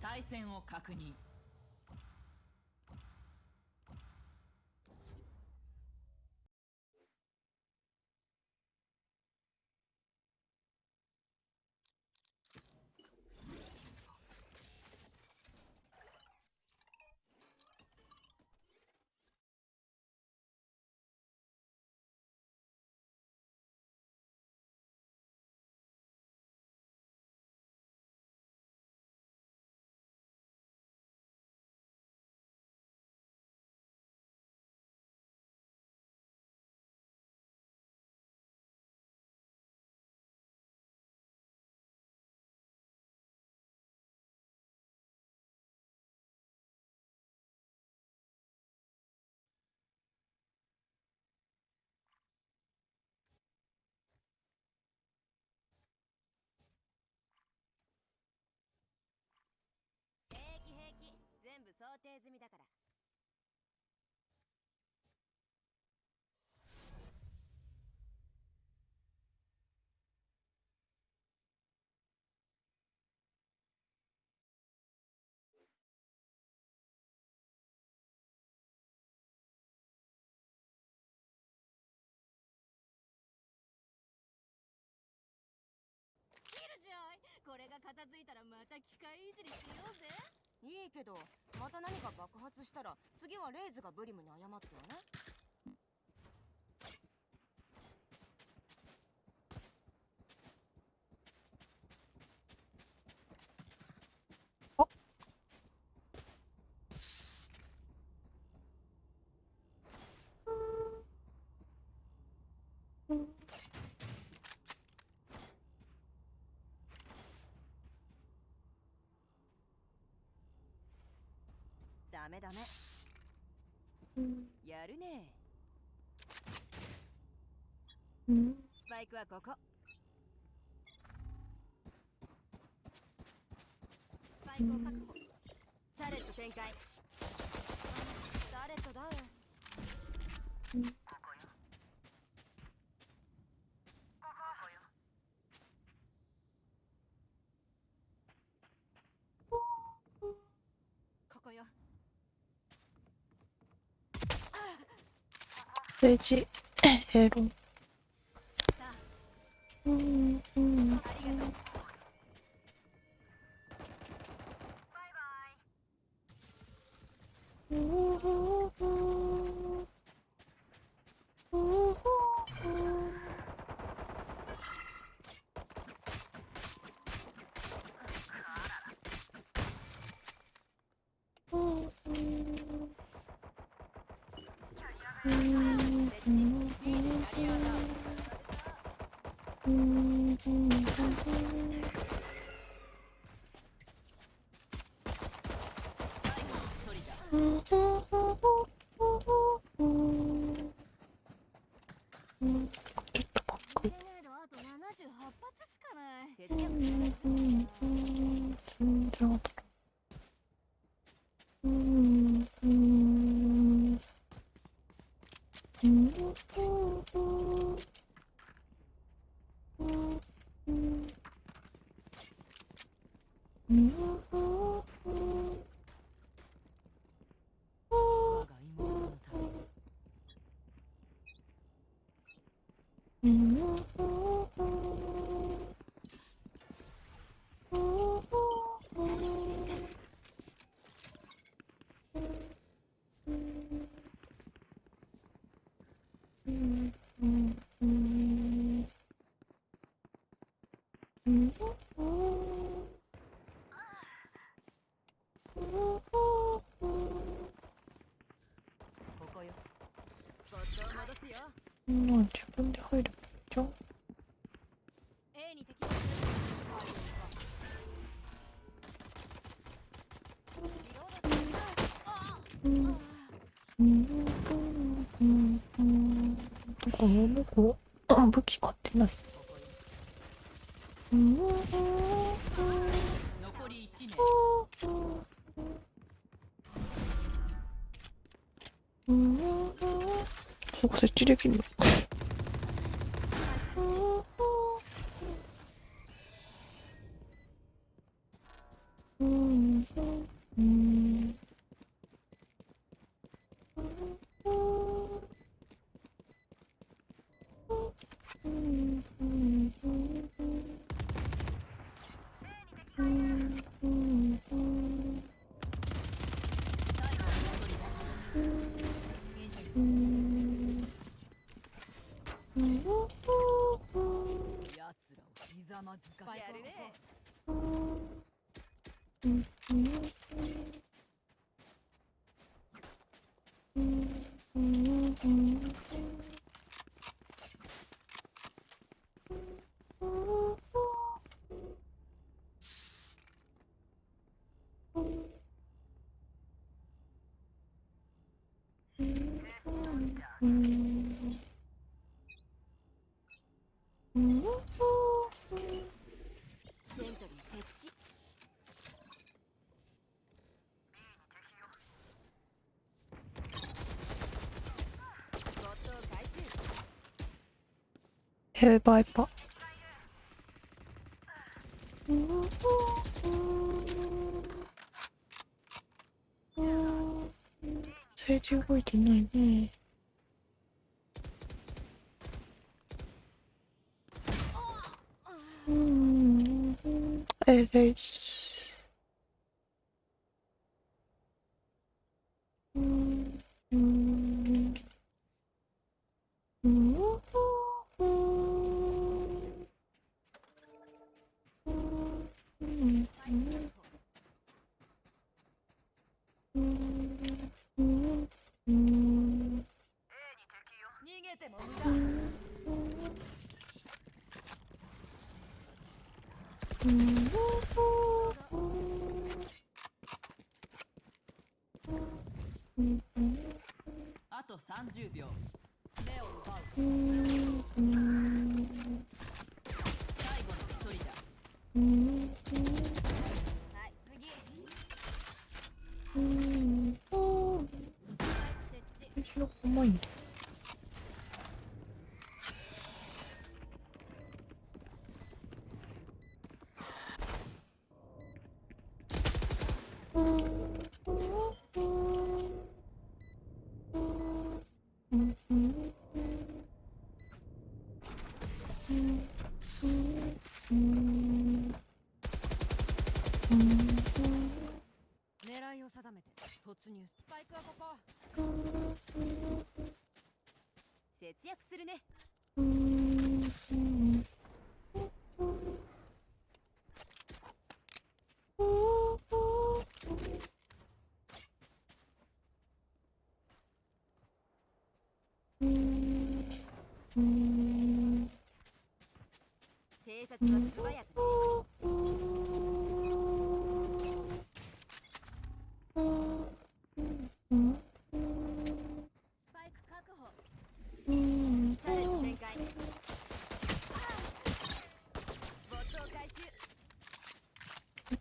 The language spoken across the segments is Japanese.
対戦を確認平気平気全部想定済みだから。これが片付いたらまた機械いじりしようぜ。いいけどまた何か爆発したら次はレイズがブリムに謝ってよねダメダメやるね。スパイクはここ。スパイクを確保。タレット展開。タレットダウン 돼지. 에로 そこ設置で Hereby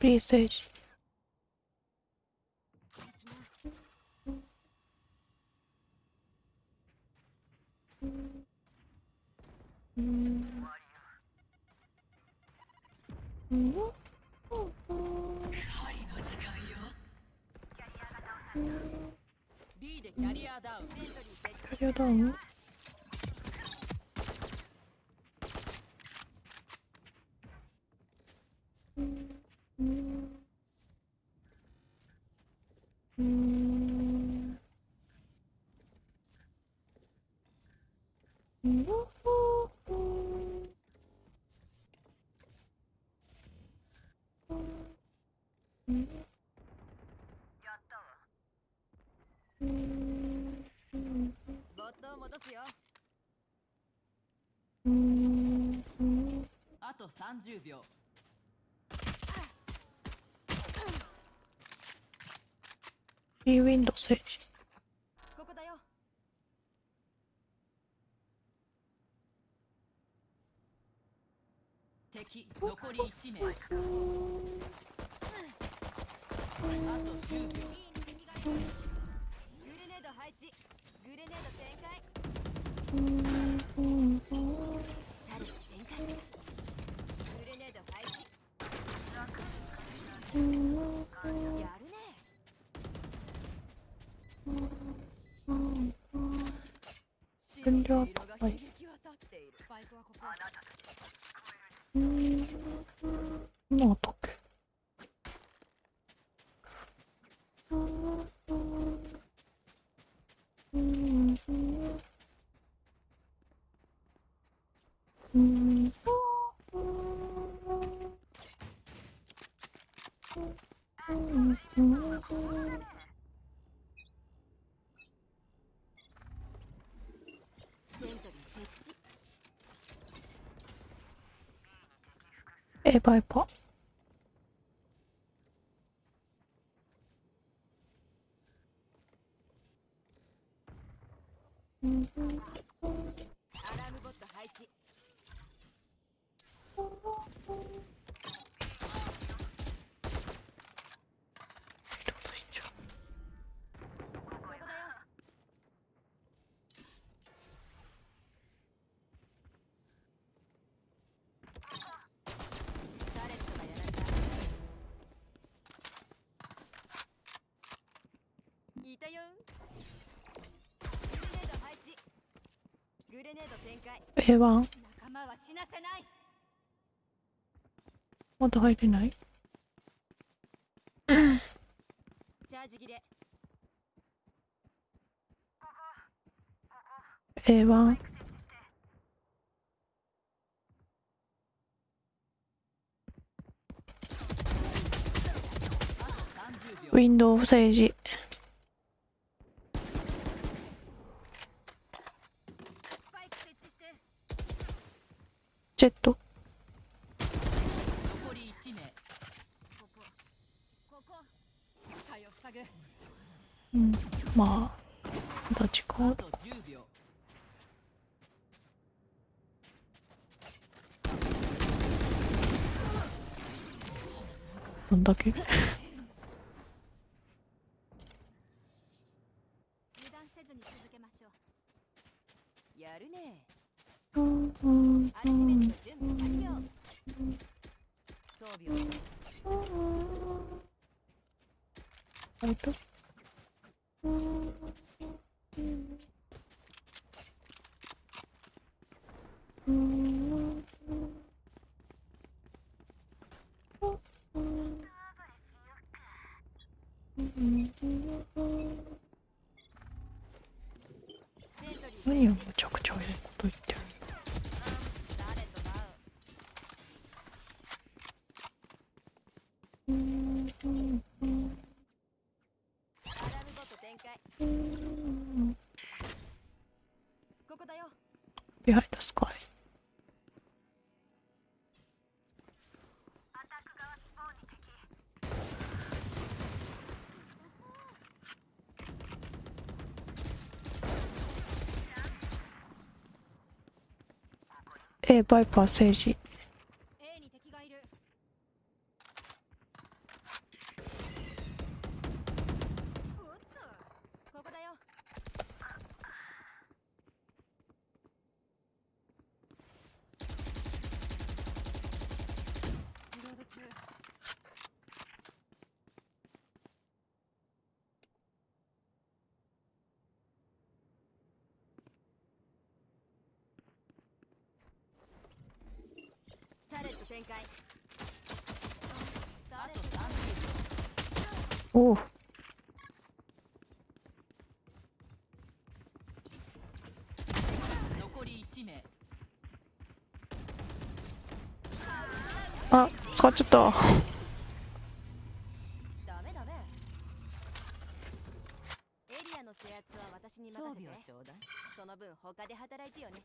тисяч. Ну, キャリアダウン30秒。ウィンドセージここだよ。敵残り1名。あと10秒。グレネード配置。グレネード展開。うん。うんうん Mm. A バイパーうんアラームボット配置リロードしちゃうここだよタレットがやられたいたよグレネード配置グレネード展開 A1 仲間はまだ入れない？チャージ切れ。A1 30秒ウィンドウ政治。スパイク設置してジェット。残り1名ここここ視界を塞ぐうんまあまだ時間あと10秒どんだけ油断せずに続けましょうやるねうんうんアルティメット準備完了装備をあれとセントリー何をむちゃくちゃええこと言ってるタレットダウンアラームボット展開ここだよ Behind the sky えバイパー政治 A に敵がいるおっとここだよリロード中タレット展開タあとレット30秒おお残り1名あ使っちゃった。ダメダメエリアの制圧は私に任せてちょうだい。その分他で働いてよね。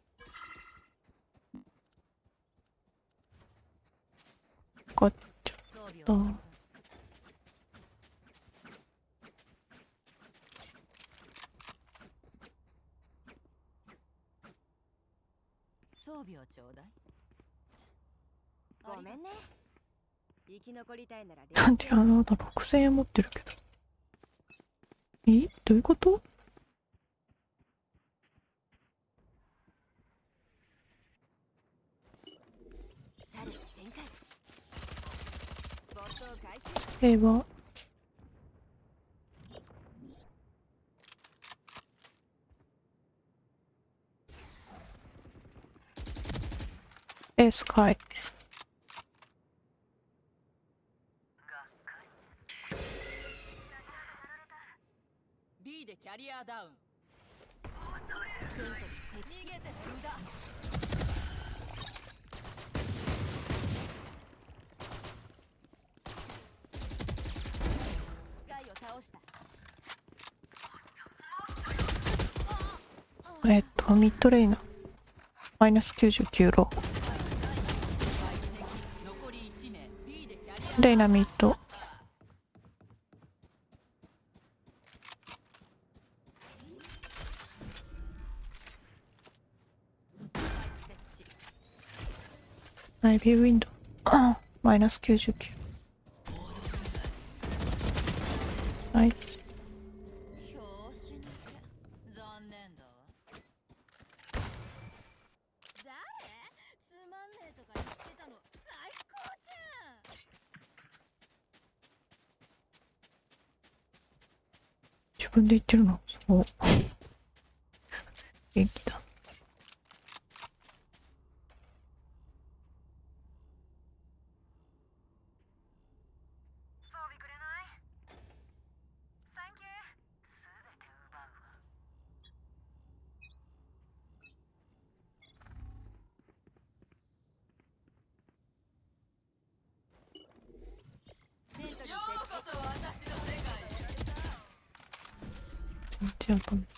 使っちゃ装備った。を装備をちょうだい。ごめんね生き残りたいならなんであのあと6000円持ってるけど。え？どういうこと？平和。エースカイ B でキャリアダウン。逃げて無駄スカイを倒した。えっとミッドレイナ。ーマイナス99ロ。ー相手敵残り1レイナミッドスパイク設置ナイビーウィンドウマイナス 99. ナイス拍子抜け残念だわ誰つまんねえとか言ってたの最高じゃん自分で言ってるのそう元気だ装備くれないサンキューすべて奪うわセントリー設置そ私の世界全然当たんない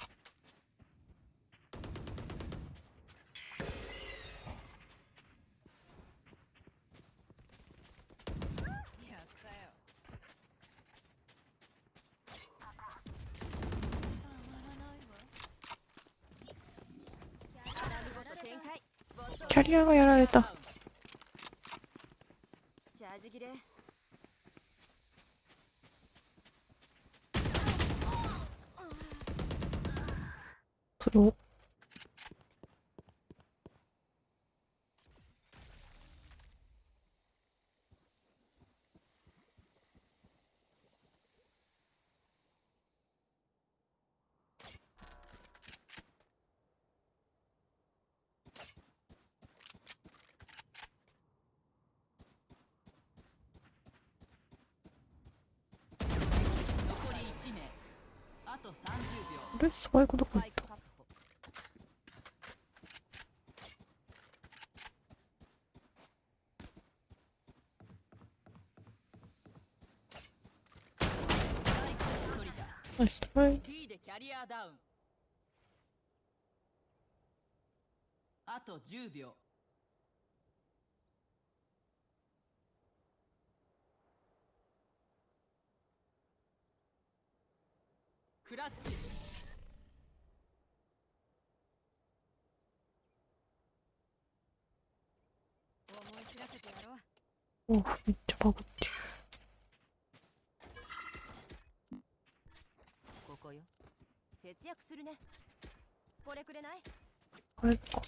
やったよたまらないわアラムボット展開ボットキャリアがやられた。プロ残り1名あと30秒。あれスパイクどこ行ったナイストラあと10秒クラッチ。思い知らせてやろう。おめっちゃバグってる。ここよ。節約するね。これくれない？あれか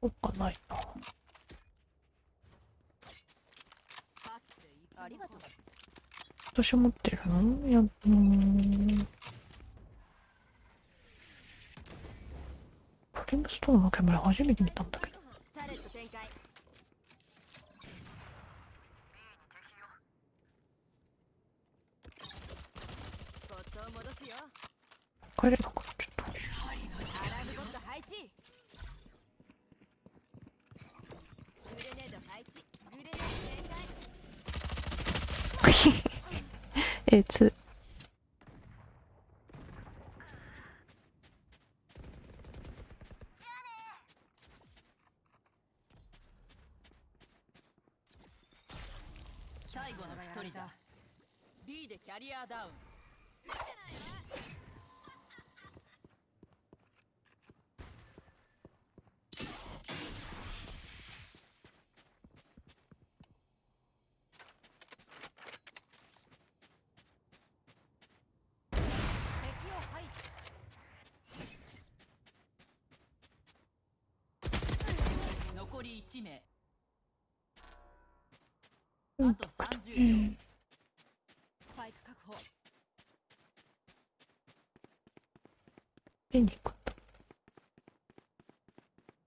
おっかないな勝っていくありがとう。私持ってるのいやうーん。プリムストーンの煙初めて見たんだけど。帰れな？くなっちゃったアラームボット配置グレネード配置グレネード展 A2 最後の一人だ。B でキャリアダウン敵を排除残り1名うん。あと30秒。スパイク確保。ペンに行く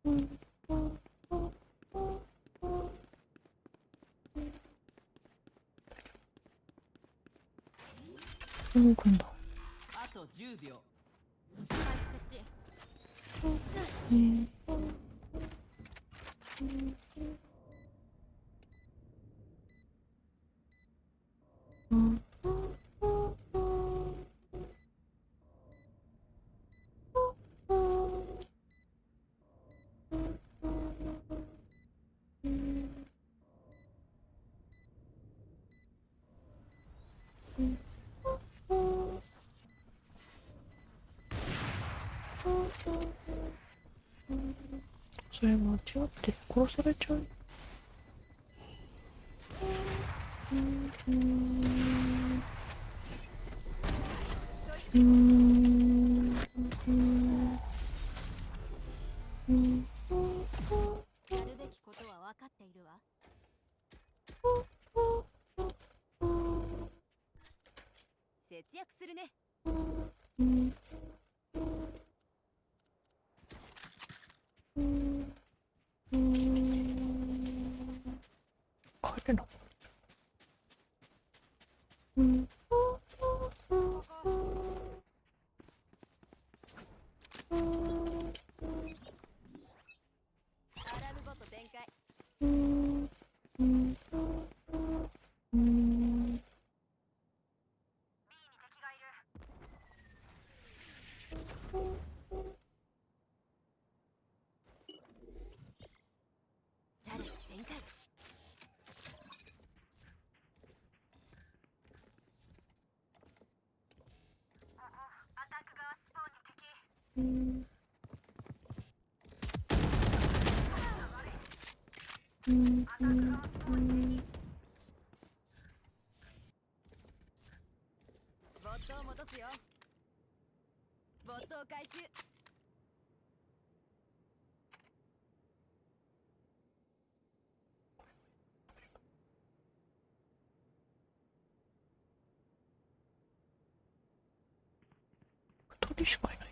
ん。だうん。動くん。だそれ間違って殺されちゃう。を戻すよ。没頭回収しいない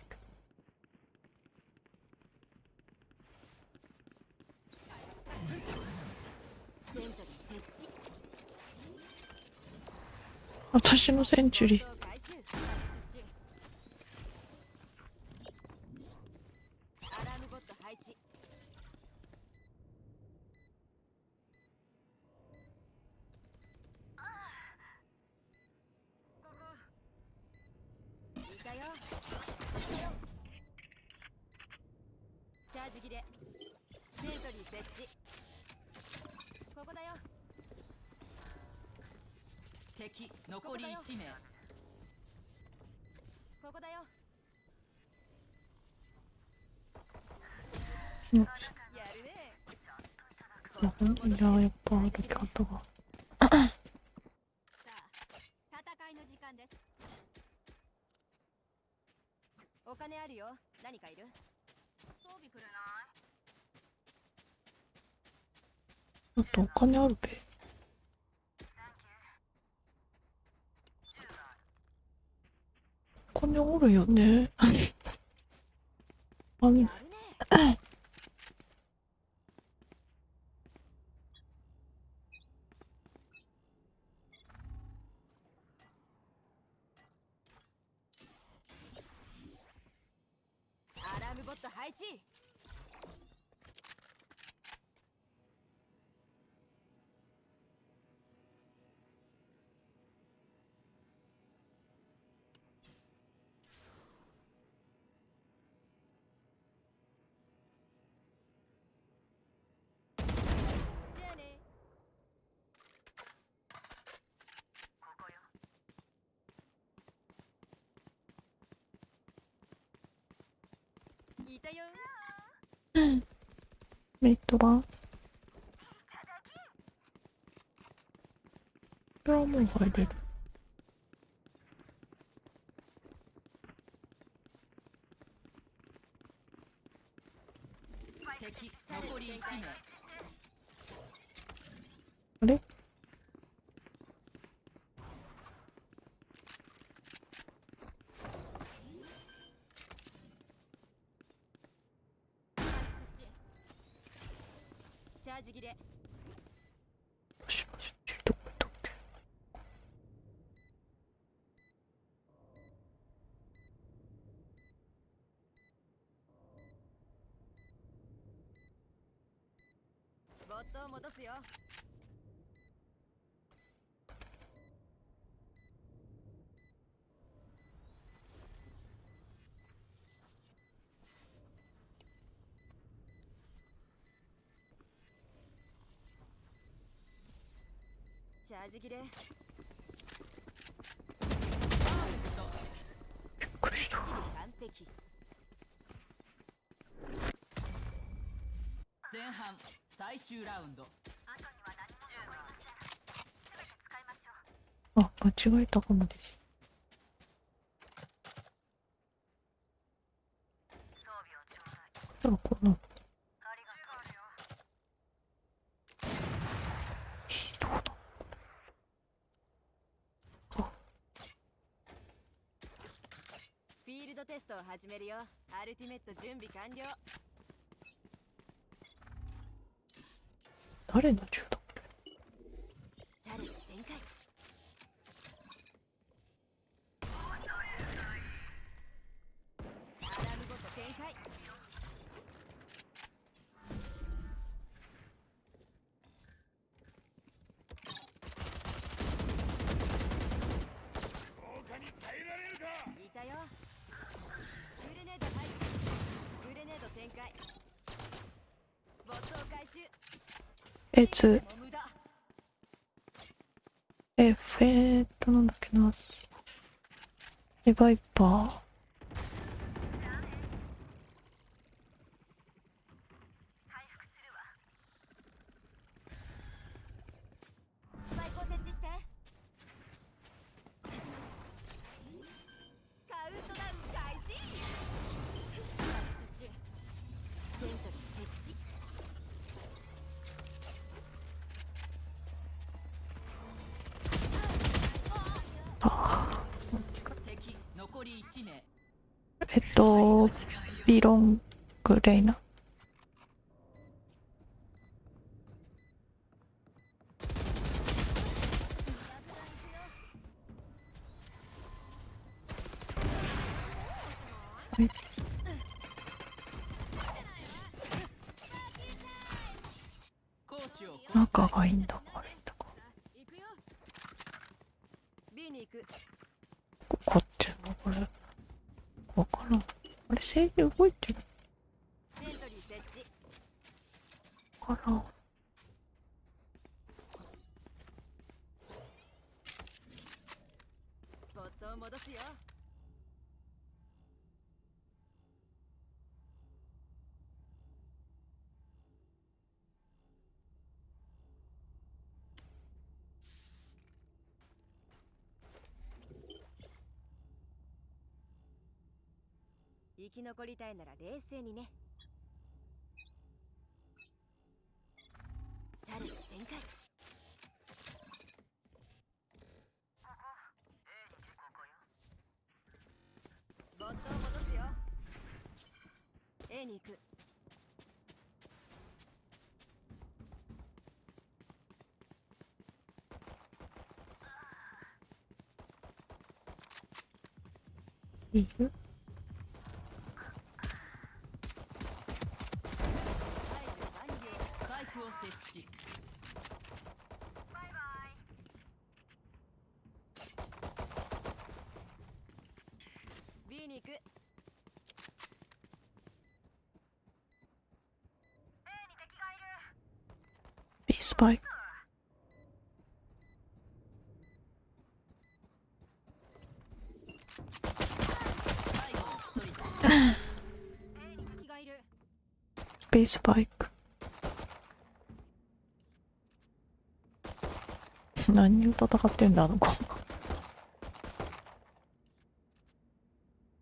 私のセンチュリー。メリットがこれはもう入れる。夫を戻すよ。チャージ切れ。完璧。前半。最終ラウンド。あ、間違えたかもです。じゃあ、この。フィールドテストを始めるよ。アルティメット準備完了誰の銃だタレット展開アラームごと展開いたよグレネード配置グレネード展開ボットを回収え、つ、もう無駄え、フェートなんだっけな。リ、バイパー。グレイナ。はい仲がいいんだ、悪いんだか。こっちの？これ。わからん。あれ、制御動いてるセントリー設置かなボットを戻すよ。生き残りたいなら冷静にねタレット展開ボットを戻すよ A に行くいる排除完了スパイクを設置 B に行く B スパイク。最後の一人だ敵がいる B スパイク。何を戦ってんだ、あの子。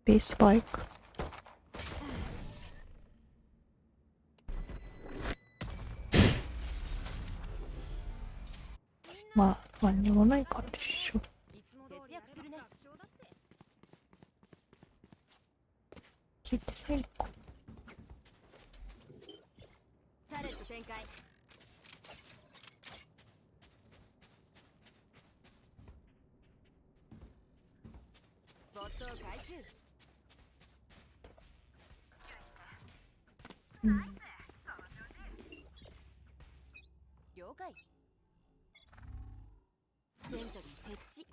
B スパイク。まあ、何にもないからでしょ。節約するね聞いてないのか。タレット展開ボットを回収うん。了解セントリー設置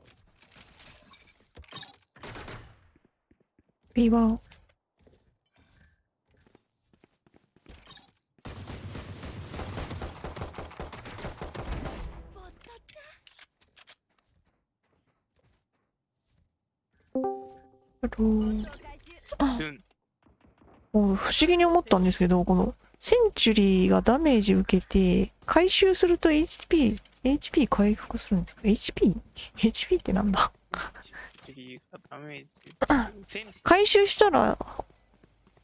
ちあ不思議に思ったんですけど、このセンチュリーがダメージ受けて、回収すると HP、HP 回復するんですか ?HP?HP ってなんだ？がダメージ。回収したら、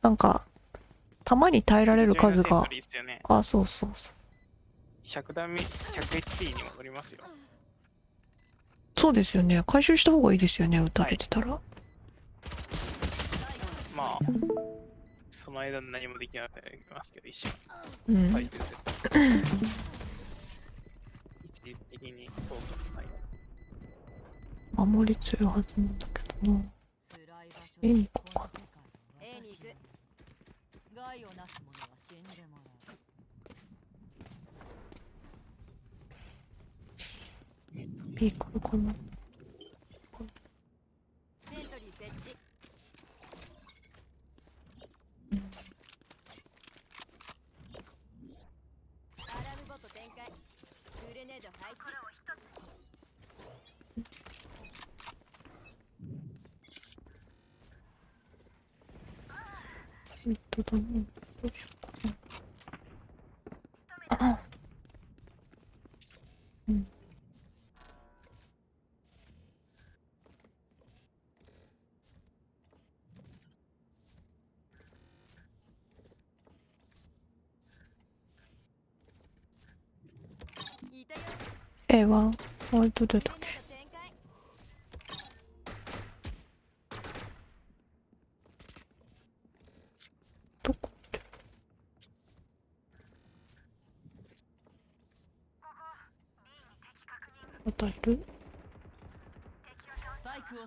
なんか、弾に耐えられる数がね。あ、そうそうそう。100ダメ、100HP に戻りますよ。そうですよね。回収した方がいいですよね、撃たれてたら。まあ、その間何もできなくなりますけど、一瞬。うん。回収する。一時的に効果がない。守り強いはずなんだけどな。A に行こうか。A に行く害をなす者は死んでもらう B 来るかな。セントリー設置アラームボット展開グレネード配置ミッドだね。どうしようかな。あうん。いたよ A は、割と出たっけグレネード展開どこって。またいる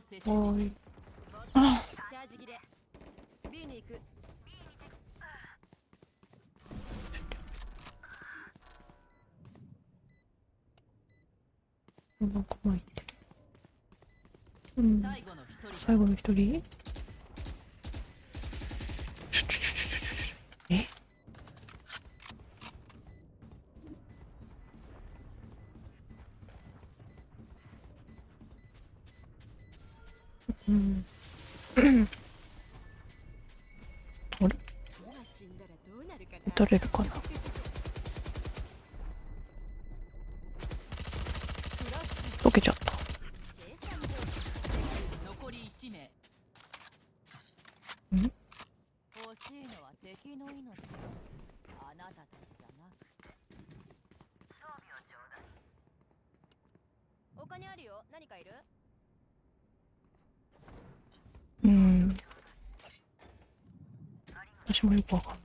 スパイクを設置わー。い。あチャージ切れ B に行くなん。か前行ってる。うん。最後の一人敵の命はあなたたちじゃなく装備をちょうだいお金あるよ。何かいる？うん。私もよくわかんないっ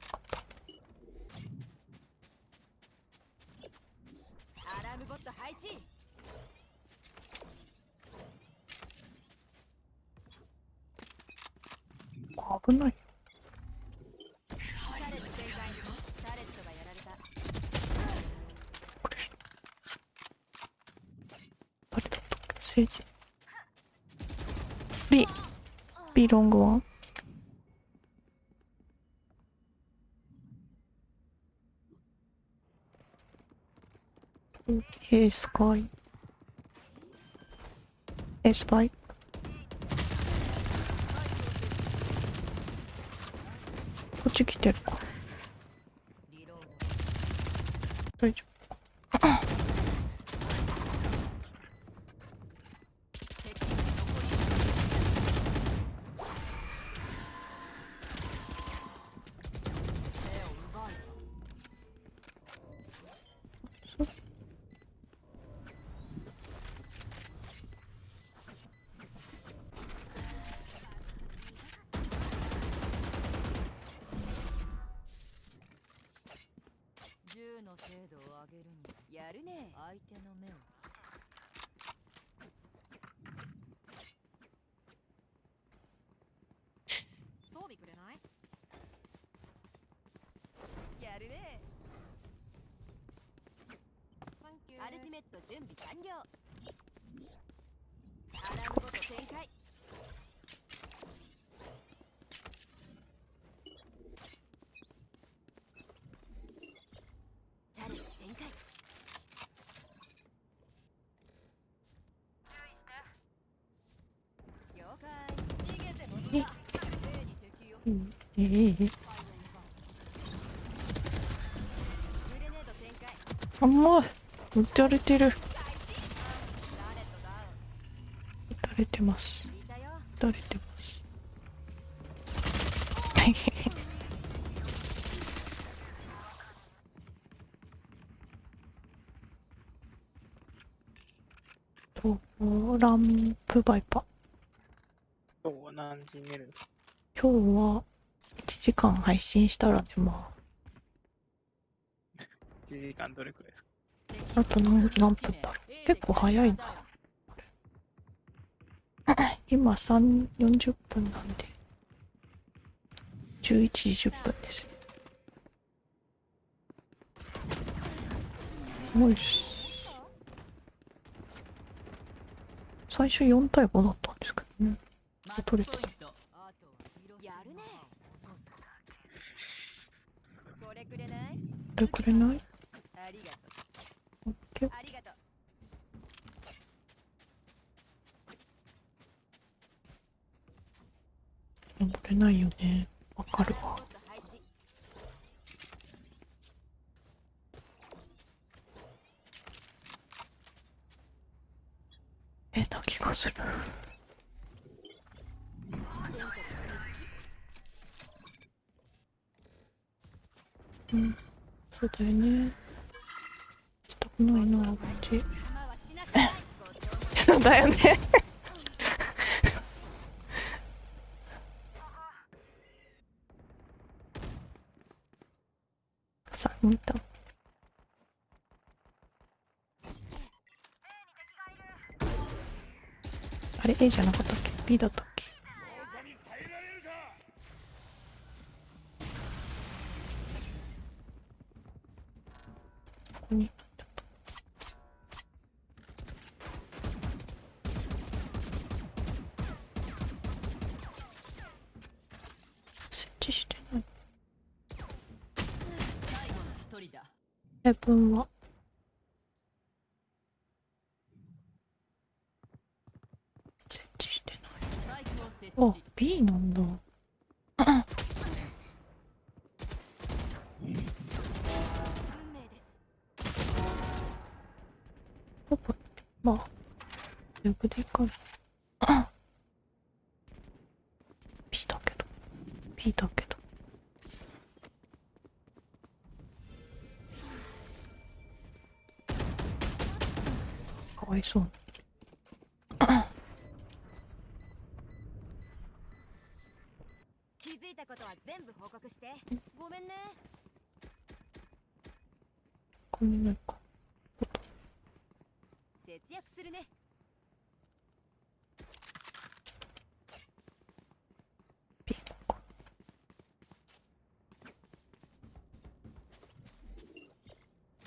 た。アラームボット配置危ない。タレット展開タレットがやられたこれ。誰だったっけ政治。B。ロングワン。A スカイ。A スパイ。こっち来てるか。リロー大丈ド敵残り目を奪い銃の精度を上げるにやるね相手の目を装備くれないやるねアルティメット準備完了アラームボット展開タレット展開了解逃げても無駄 A に敵うんええええグレネード展開ま撃たれてる。撃たれてます。撃たれてます。とランプバイパ今日は何時に寝るんですか？今日は1時間配信したら寝ま ?1 時間どれくらいですか？あと何何分だろう。結構早いな。今3 40分なんで。11時10分です。ねよし最初4対5だったんですけどね。取れた。マッチポイントあとは広やるね。これくれないこれくれないありがとオッケーうありがとう登れないよね。わかるわ。えな気がする。うん。そうだよね。ないなあっち今はしなさいそうだよね。さ見たあれ A じゃなかったっけ？B だったっけここに設置してない最後の一人だヘブンは設置してないスパイクを設あ置 B なんだ運命ですパパまあウェブでいいかな B だけど B だけどかわいそうに気づいたことは全部報告してごめんねこんないか節約するね B だか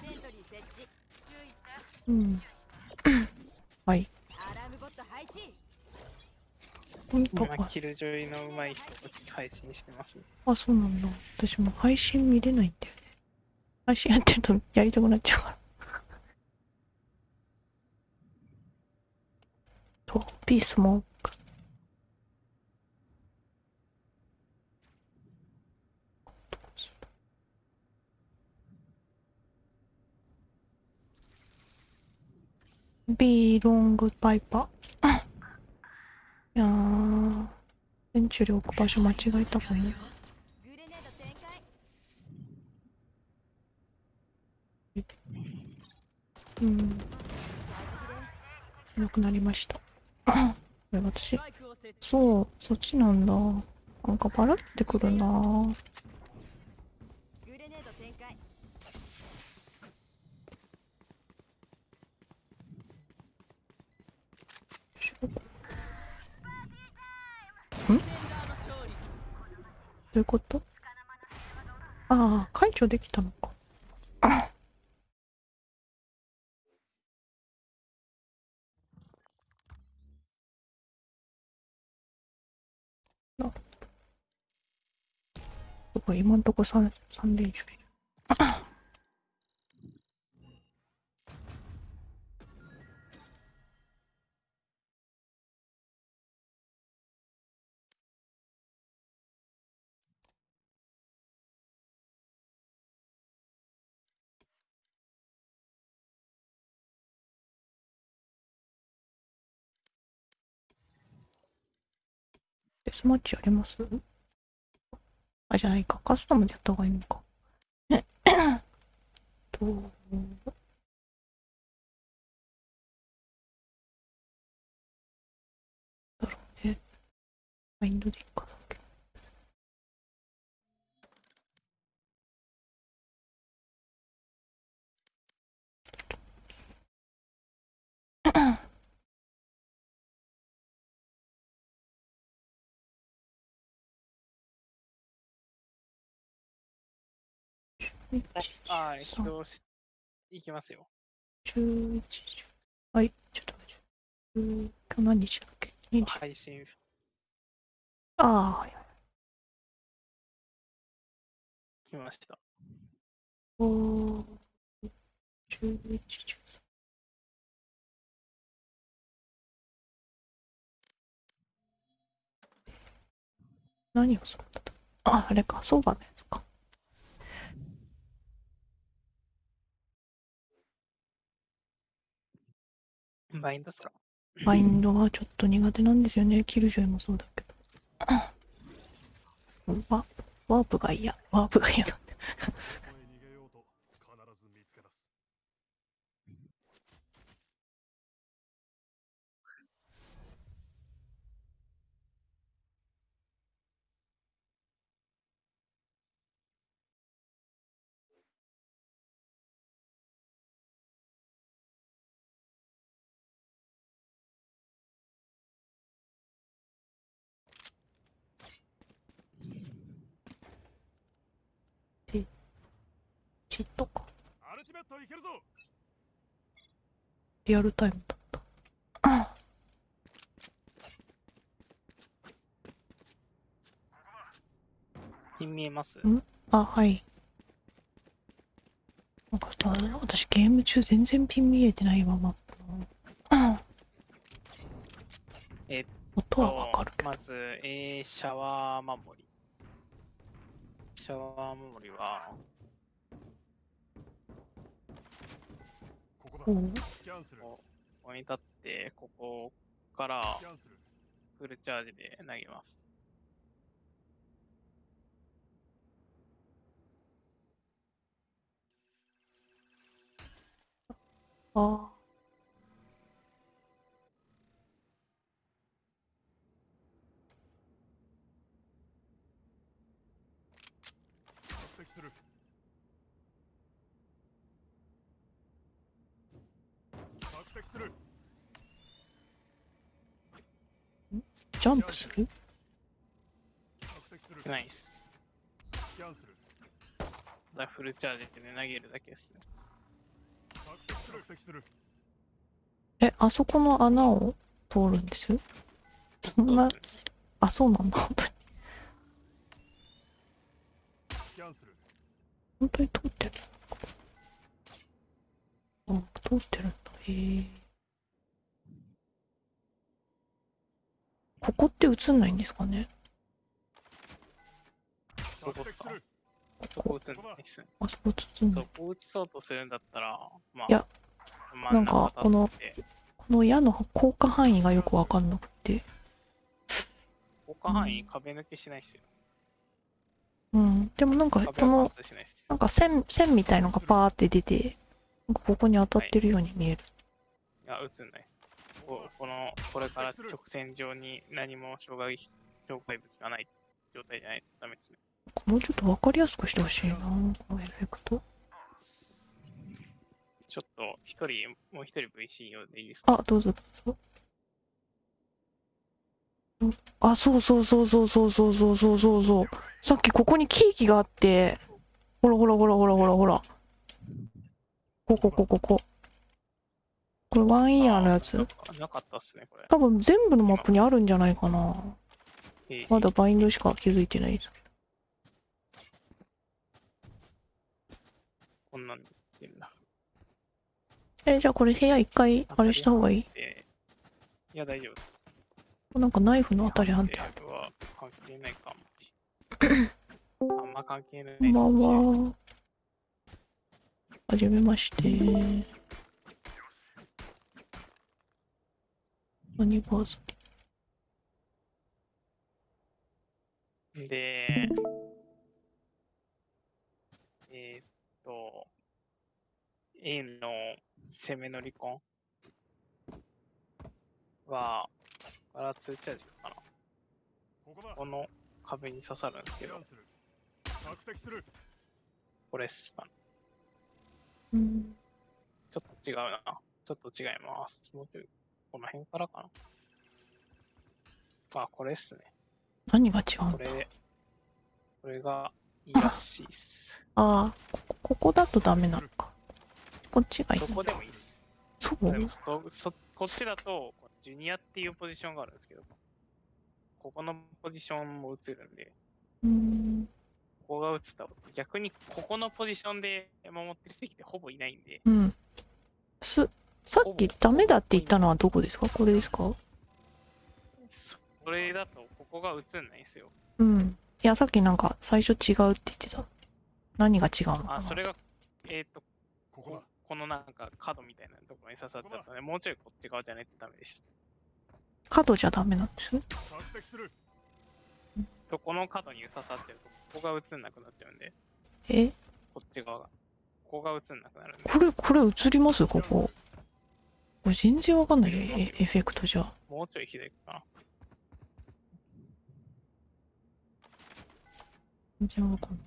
セントリー設置注意してうん。はい。本当か。今キルジョイの上手い人と配信してます、ね、あそうなんだ。私も配信見れないんだよね。配信やってるとやりたくなっちゃうから。と B スモークビーロングバイパー。いやーセンチュリー置く場所間違えたかも。うん。なくなりました。これ私。そうそっちなんだ。なんかバラってくるなグレネード展開ディフェンダーの勝利どういうこと？ああ解除できたのか。なすごい今んとこ 3, 3連勝いるスマッチやります？あ、じゃないか。カスタムでやった方がいいのか。と、だろうね。マインドでいいかだけ ど。はい、起動し、いきますよ。11時。はい、ちょっと待って。今日何日だっけ ?20 配信、ああ、はい。来ました。おー、11時。何をするんだったあ、あれか、相場のやつか。バインドっすか？バインドはちょっと苦手なんですよね。キルジョイもそうだけど。ワワープが嫌。ワープが嫌だ。ここへ逃げようと必ず見つけ出すチットか。アルティメットいけるぞリアルタイムだった。ピン見えますんあ、はい。私ゲーム中全然ピン見えてないわ、マップの。えっ音はわかるけど。まず、えー、シャワー守り。シャワー守りは、ここに立って、ここからフルチャージで投げます。ああ。する。ジャンプする？ナイス。スキャンする。ただフルチャージで、ね、投げるだけですえ、あそこの穴を通るんです？そんな？あ、そうなんだ、本当に。本当に通ってる。あ、通ってる。んだ。へえ。ここって映んないんですかね？どこっすかそこ打つんないっすね。あそこ映んない。そこ打ちそうとするんだったら、まあ、いやなんかこのこの矢の効果範囲がよくわかんなくて。他範囲壁抜けしないっすよ。うん。でもなんか、この、な。んか線、線みたいのがパーって出て、なんかここに当たってるように見える。いや、映んないっす。ここの、これから直線上に何も障害、障害物がない状態じゃないとダメですね。もうちょっとわかりやすくしてほしいな、このエフェクト。ちょっと、一人、もう一人 VC 用でいいですか？あ、どうぞどうぞ。んあ、そうそうそうそうそうそうそうそうそうそう。さっきここにケーキがあって、ほらほらほらほらほらほら。ここここここ。これワンイヤーのやつ？あ。なかったっすね、これ。多分全部のマップにあるんじゃないかな。えーまだバインドしか気づいてないですけこんなんで言ってんだ。ど。え、じゃあこれ部屋一回あれした方がいい？えーいや、大丈夫です。なんかナイフの当たり判定。は関係ないかも。あんま関係ないこんばんは。はじめまして。アニバーサリー。で、えーっと、A の攻めの離婚は、ガラツーチャージかな。ここの壁に刺さるんですけどこれっすかね。うん。ちょっと違うな。ちょっと違います。もうちょい、この辺からかな。あ、これっすね。何が違うんだ？これ、これがいいらしいっす。ああ、ここここだとダメなのか。こっちがいいそ。こでもいいっす。そう？でもそそこっちだと、ジュニアっていうポジションがあるんですけど、ここのポジションも映るんで、うん。ここが映った逆にここのポジションで守ってる席ってほぼいないんで、うん。す、さっきダメだって言ったのはどこですか？これですか？それだとここが映んないんですよ。うん。いや、さっきなんか最初違うって言ってた。何が違うのかな？あ、それが、えっ、と、ここだここのなんか角みたいなところに刺さってたので、もうちょいこっち側じゃないとダメでした。角じゃダメなんですとこの角に刺さってると、ここが映んなくなっちゃうんで、え？こっち側が。ここが映んなくなるんで、これ、これ映ります？ここ。これ全然わかんないよ。エフェクトじゃ。もうちょい左かな。全然わかんない。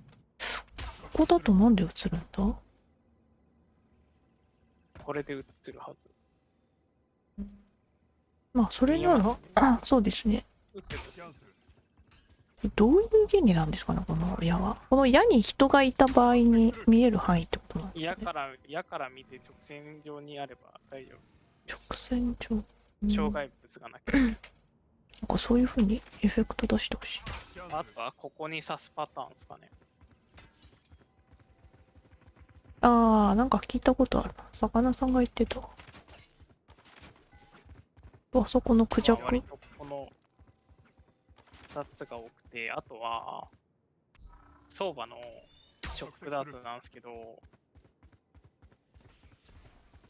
ここだとなんで映るんだこれで映ってるはず。まあ、それならね、そうですね。どういう原理なんですかね、この矢は。この矢に人がいた場合に見える範囲ってことなんですかね。矢から、矢から見て直線上にあれば大丈夫。直線上。うん障害物がなければ。なんかそういう風にエフェクト出してほしい。あとはここに刺すパターンですかね。あー、なんか聞いたことあるな。魚さんが言ってた。あそこのクジャク。この2つが多くて、あとは、相場のショックダーツなんですけど、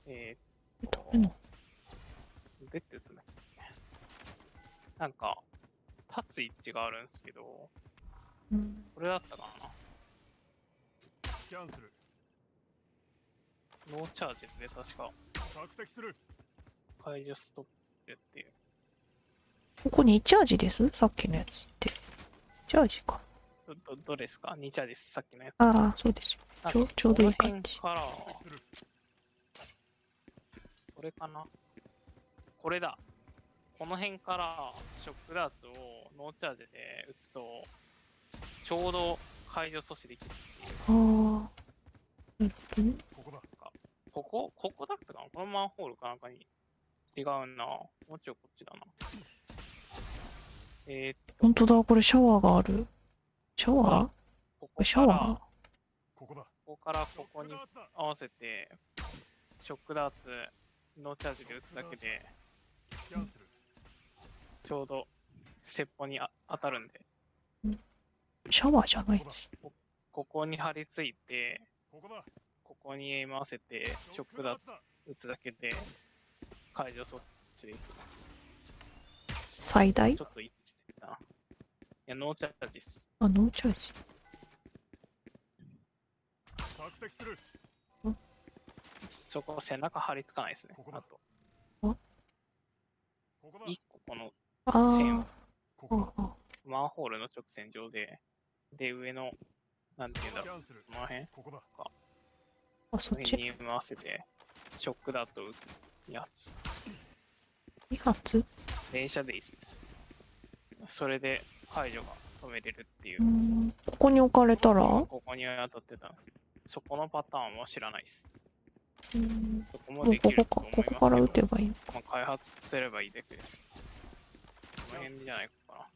えーっと、ダメなのどうやって打つんだっけなんか、立つ位置があるんですけど、うんこれだったかなキャンセルノーチャージで確か索敵する解除ストップっていう。ここにチャージです？さっきのやつって。チャージか。ど、どどれですか ?2 チャージです。さっきのやつ。ああ、そうですちょちょうどいい感じこれかな？これだ。この辺からショックダーツをノーチャージで打つと、ちょうど解除阻止できるっていう。ああ。なるほどね。ここだここ、ここだったかな？このマンホールかなんかに違うな。もうちょいこっちだな。えー、っと、本当だ、これシャワーがある？シャワー？ここシャワから、こここだこからここに合わせて、ショックダーツ、ノーチャージで打つだけで、ちょうど、鉄砲にあ当たるんで、シャワーじゃないここだここに張り付いて、ここだここに合わせて、ショックダーツ打つだけで、解除措置できます。最大？ちょっと一致してたな。いや、ノーチャージです。あ、ノーチャージ。索敵するそこ背中張り付かないですねここ。だあと、1個この線を、マンホールの直線上で、で、上の、なんて言うんだろう、この辺？か。あ、そっち？に合わせて、ショックダートを打つやつ。2発？電車でいいっす。それで排除が止めれるっていう。ここに置かれたら？ここに当たってた。そこのパターンは知らないっす。うん。そこももうできるこことか、思いますけどここから撃てばいいの？まあ、開発すればいいだけです。この辺じゃないかな。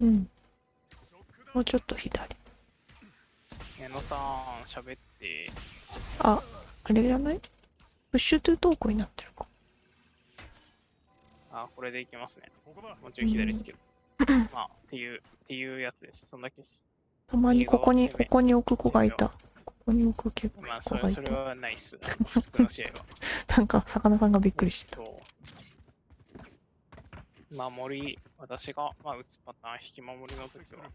うん。もうちょっと左。矢野さん、喋って、あ、あれじゃない？プッシュトゥトークになってるか。あ、これでいきますね。もうちょい左ですけど。まあ、っていう、っていうやつです。そんだけです。たまにここに、ここに置く子がいた。ここに置く結構まあ、それ。それはないっす。普通の試合は。なんか、魚さんがびっくりしてた。と守り、私が、まあ、打つパターン、引き守りの時は、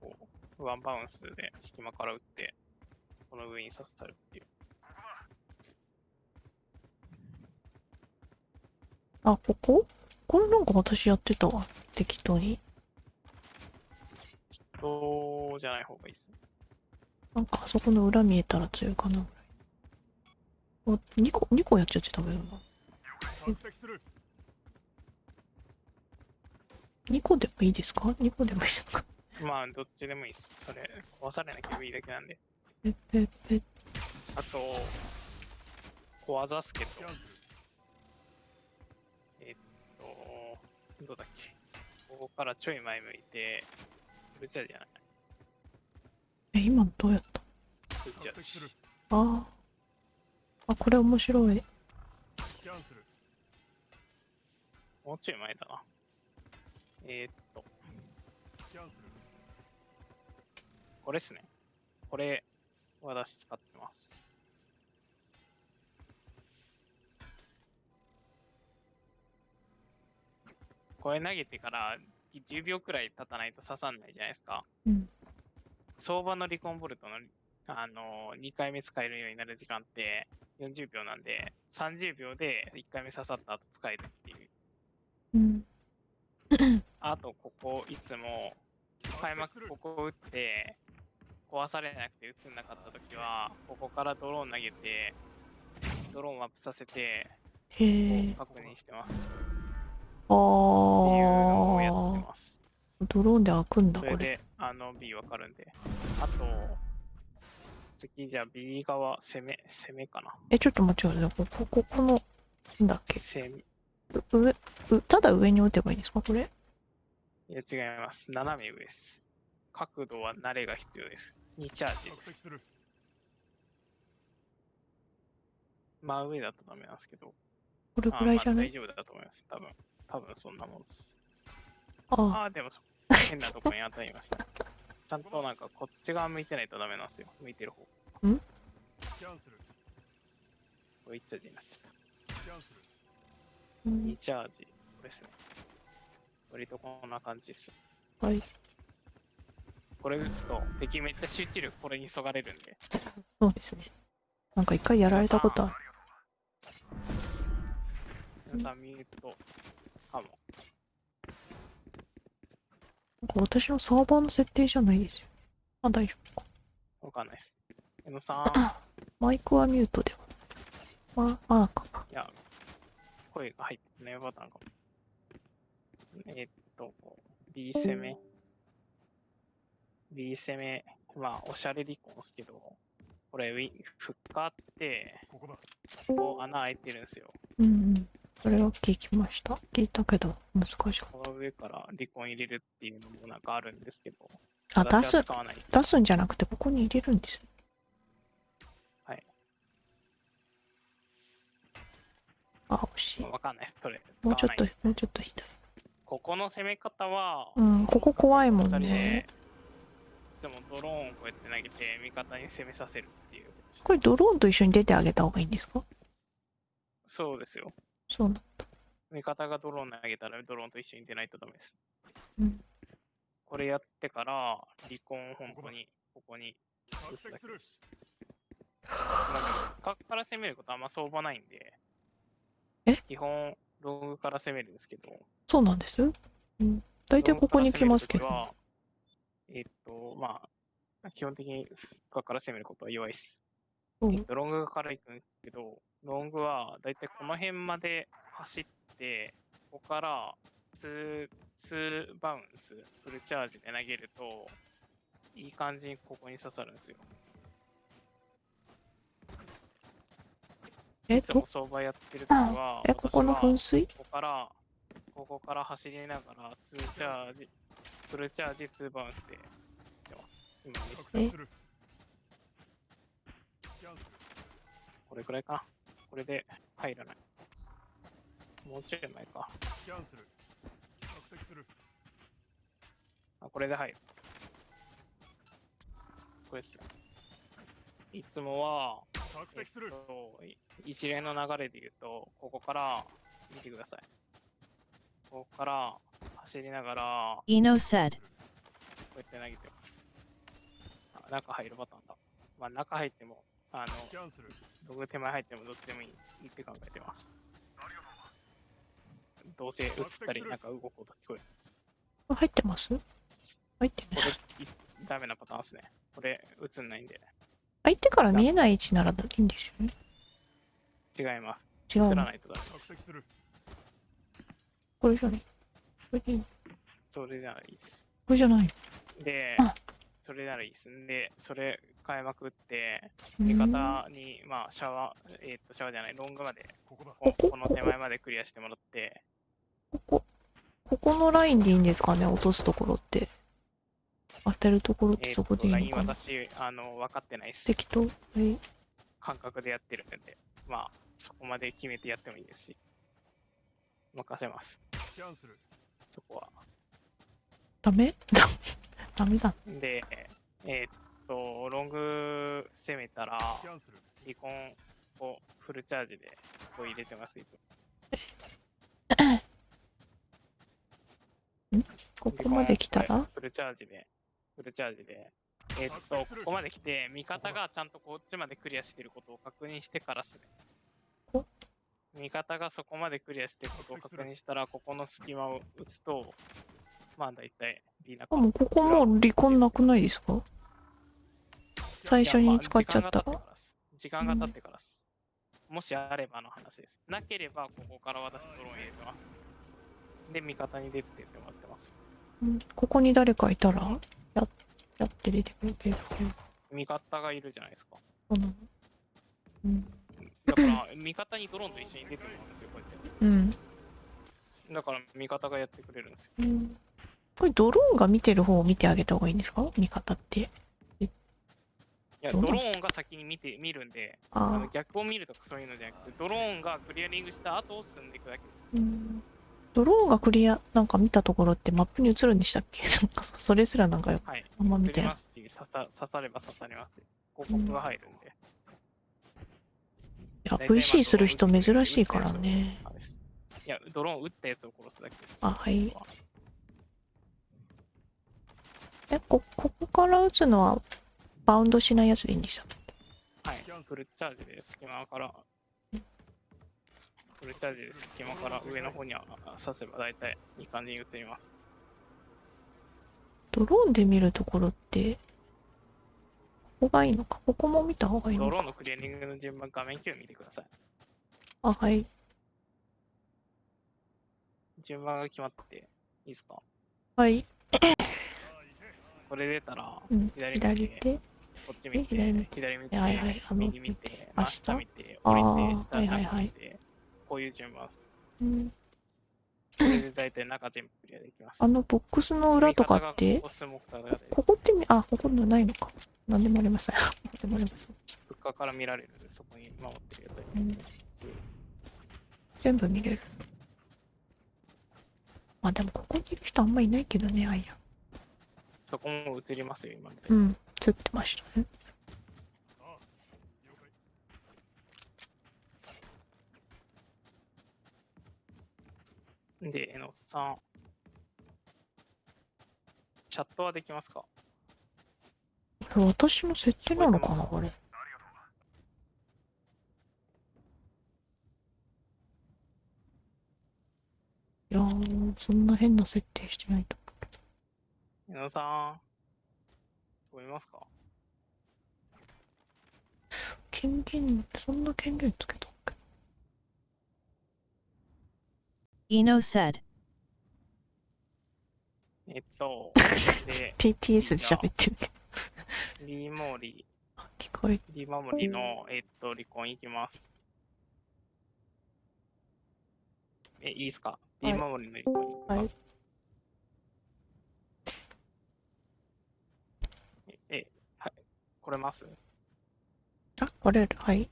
こう、ワンバウンスで隙間から打って、この上に刺さるっていう。あ、ここ？これなんか私やってたわ。適当に。そうじゃない方がいいっすね。なんかあそこの裏見えたら強いかなぐらい。お、2個、2個やっちゃってたけどな。索敵する2個でもいいですか ?2 個でもいいですか？まあ、どっちでもいいっす。それ、壊されなければいいだけなんで。ペッペッペッ。あと、小技スケとキャン、セルえっと、どうだっけ？ここからちょい前向いて、ブチャじゃない。え、今のどうやった？ブチャ索敵するし。ああ。あ、これ面白い。キャンセルもうちょい前だな。えーっと、キャンセルこれっすね。これ、私使ってます。これ投げてから10秒くらい経たないと刺さんないじゃないですか。うん相場のリコンボルトの、あの2回目使えるようになる時間って40秒なんで、30秒で1回目刺さった後使えるっていう。うん。あと、ここ、いつも、開幕ここ打って、壊されなくて打つんなかったときは、ここからドローン投げて、ドローンアップさせて。確認してます。あっていうのをやってあ。ます。ドローンで開くんだ、これ。それで、あの、B わかるんで。あと、次、じゃあ B 側、攻め、攻めかな。え、ちょっと待ってください。ここ、ここの、なんだっけ？攻め、う上、うただ上に打てばいいんですか？これ？いや、違います。斜め上です。角度は慣れが必要です。2チャージです。真上だとダメなんですけど。これあぐらいじゃないまあ大丈夫だと思います。多分。多分そんなもんです。ああ。でもそ変なとこに当たりました。ちゃんとなんかこっち側向いてないとダメなんですよ。向いてる方。キャンセルこれ1チャージになっちゃった。キャンセルうん2チャージ。これですね。割とこんな感じです。はい。これ打つと敵めっちゃ集中力これにそがれるんで。そうですね。なんか一回やられたことある。皆さんミュートかも。なんか私のサーバーの設定じゃないですよ。あ、大丈夫か。わかんないです。江野さん、マイクはミュートでは。まあ、あかか。いや、声が入ってないパターンかも。えっと、B 攻め。B 攻め。まあ、おしゃれ離婚ですけど、これ、ウィフッカーって、ここだここ穴開いてるんですよ。うんうん。それは聞きました。聞いたけど、難しかっこの上から離婚入れるっていうのもなんかあるんですけど、た。あ、出す。出すんじゃなくて、ここに入れるんです。はい。あ、惜しい。わかんない。それ。もうちょっともうちょっと左。ここの攻め方は、うん、ここ怖いもんね。いつもドローンをこうやって投げて味方に攻めさせるっていうこれドローンと一緒に出てあげた方がいいんですか？そうですよそうな。味方がドローン投げたらドローンと一緒に出ないとダメです、うん。これやってから離婚本当にここに打索つだ敵する。けですまあでも角から攻めることあんま相場ないんでえ？基本ロングから攻めるんですけど。そうなんです？うん。大体ここに来ますけど。えっとまあ基本的に角から攻めることは弱いです。う。んえっと、ロングから行くんですけど、ロングはだいたいこの辺まで走って、ここから2、2バウンス、フルチャージで投げると、いい感じにここに刺さるんですよ。え、どいつも、相場やってるときは、え、ここの噴水？ここから、ここから走りながら、2チャージ、フルチャージ、2バウンスでやってます。今見せてこれくらいかな。これで入らない。もうちょい前か。キャンセル索敵するあ、これで入る。これですよ。いつもは、えっ索敵すると、い一連の流れで言うと、ここから見てください。ここから走りながら、こ Eno said. うやって投げてます。あ中入るパターンだ。まあ中入っても、あの、僕手前入ってもどっちでもいいって考えてます。どうせ映ったり、なんか動く音聞こえる。入ってます？入ってこね。れ、いダメなパターンですね。これ、映んないんで。相手から見えない位置ならいいんですよね。違います。違うの？映らないとダメこれじゃない。これでいいのそれならいいです。これじゃないであ、それならいいです。で、それ変えまくって、の。味うん方に、まあ、シャワー、えーっと、シャワーじゃない、ロングまで、ここの手前までクリアしてもらって、ここ、ここのラインでいいんですかね落とすところって。当てるところってそこでいいのかな私、あの、分かってないです。適当？はい。感覚でやってるんで、まあ、そこまで決めてやってもいいですし、任せます。そこは。ダメ？ダメだ。で、えーっと、ロング攻めたら、スキャンするリコンをフルチャージでこう入れてます。ここまで来たら？フルチャージで、フルチャージで、えーっと、ここまで来て、味方がちゃんとこっちまでクリアしてることを確認してからっすねお。味方がそこまでクリアしてることを確認したら、ここの隙間を打つと、まあ大体、リーナあ、もうここもう離婚なくないですか？最初に使っちゃった時間が経ってからっす。時間が経ってからっす。もしあればの話です。なければ、ここから私ドローン入れてます。で、味方に出てってもらってます。うんここに誰かいたら？ややって出てくれてる。味方がいるじゃないですか。そううん。だから、味方にドローンと一緒に出てもらうんですよ、こうやって。うん。だから、味方がやってくれるんですよ。うんこれドローンが見てる方を見てあげた方がいいんですか？味方って。いや、ドローンが先に見て、見るんで、あの。逆を見るとかそういうのじゃなくて、ドローンがクリアリングした後を進んでいくだけ。うんドローンがクリア、なんか見たところってマップに映るんでしたっけ？なんかそそれすらなんかよはい。あんま見てない刺さ刺されば刺されますよ。広告が入るんで。いや、VC する人珍しいからね。いや、ドローン撃ったやつを殺すだけです。あはいえ、こ、ここから撃つのはバウンドしないやつでいいんでしたっけ？はい。フルチャージで隙間から、フルチャージで隙間から上の方には刺せば大体いい感じに映ります。ドローンで見るところって、ここがいいのか？ここも見た方がいいのか？ドローンのクリアリングの順番、画面9見てください。あ、はい。順番が決まってて、いいですか？はい。これ出たら、うん。左。こっち見左見て、左見てはいはい、あの右見て、あ真下見て、降りて、下はいはいはい見て、こういう順番です。うん。これで大体中全部クリアできます。あのボックスの裏とかってがここってみ、あ、ここのないのか。なんでもありません。なんでもありません。物価から見られるんで、そこに守ってるやつがいますね。すぐ全部見れる。まあでもここにいる人あんまいないけどね、あいや。そこも映りますよ、今。うん。映ってましたね。で、えのさん。チャットはできますか？私の設定なのかな、聞ここれ。いやー、そんな変な設定してないとえのさん。聞こえますか？権限、そんな権限つけたっけ？Eno said. えっと、で、?TTS で喋ってるけど。リーモーリ聞こえー、リーモーリーの、えっと、離婚いきます。え、いいですか？リーモーリーの離婚いきます。え、え、はい、来れます？あ、これ、はい。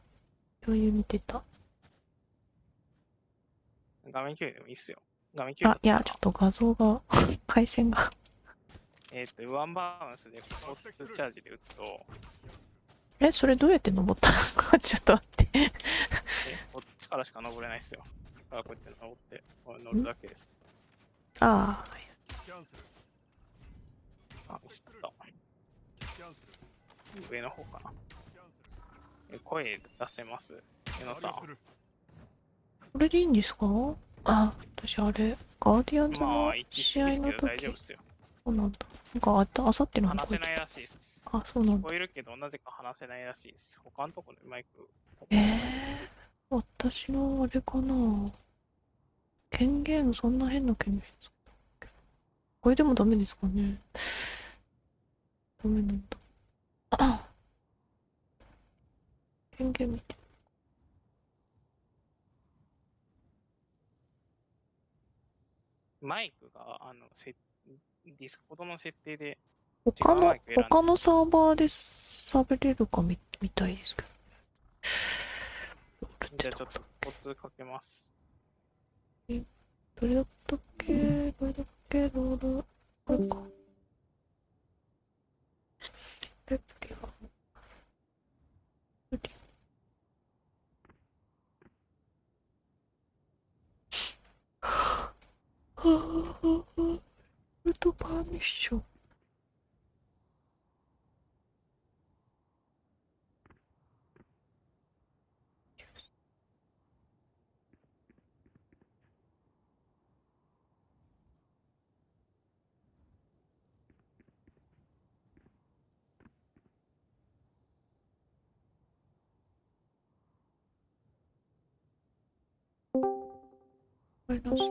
余裕見てた。画面共有でもいいっすよ。画面共有あ、いや、ちょっと画像が、回線が。えっ、と、ワンバウンスでここツーチャージで打つと、え、それどうやって登った？の ちょっと待って。えこっちからしか登れないっすよ。だからこうやって登って、これ乗るだけです。ああ、キャンセルあ、ミスった。上の方かな。声出せます？江野さんこれでいいんですか？あ、私あれ、ガーディアンズまの試合の時丈夫っすよ。そうなんだ。なんかあった、あさっての話せないらしいです。あ、そうなんだ。聞こえるけど、なぜか話せないらしいです。他のところでマイク。ええー、私のあれかな？権限、そんな変な権限これでもダメですかね？ダメなんだ。あ権限見て。マイクが、あの、せディスコードの設定で、他の、他のサーバーで喋れるかみ、みたいですけど。じゃあちょっとコツかけます。えどれだったっけどれだっけどれこれか。レプリが。レプリはぁはぁはぁウトパーミッション。ごめんなさ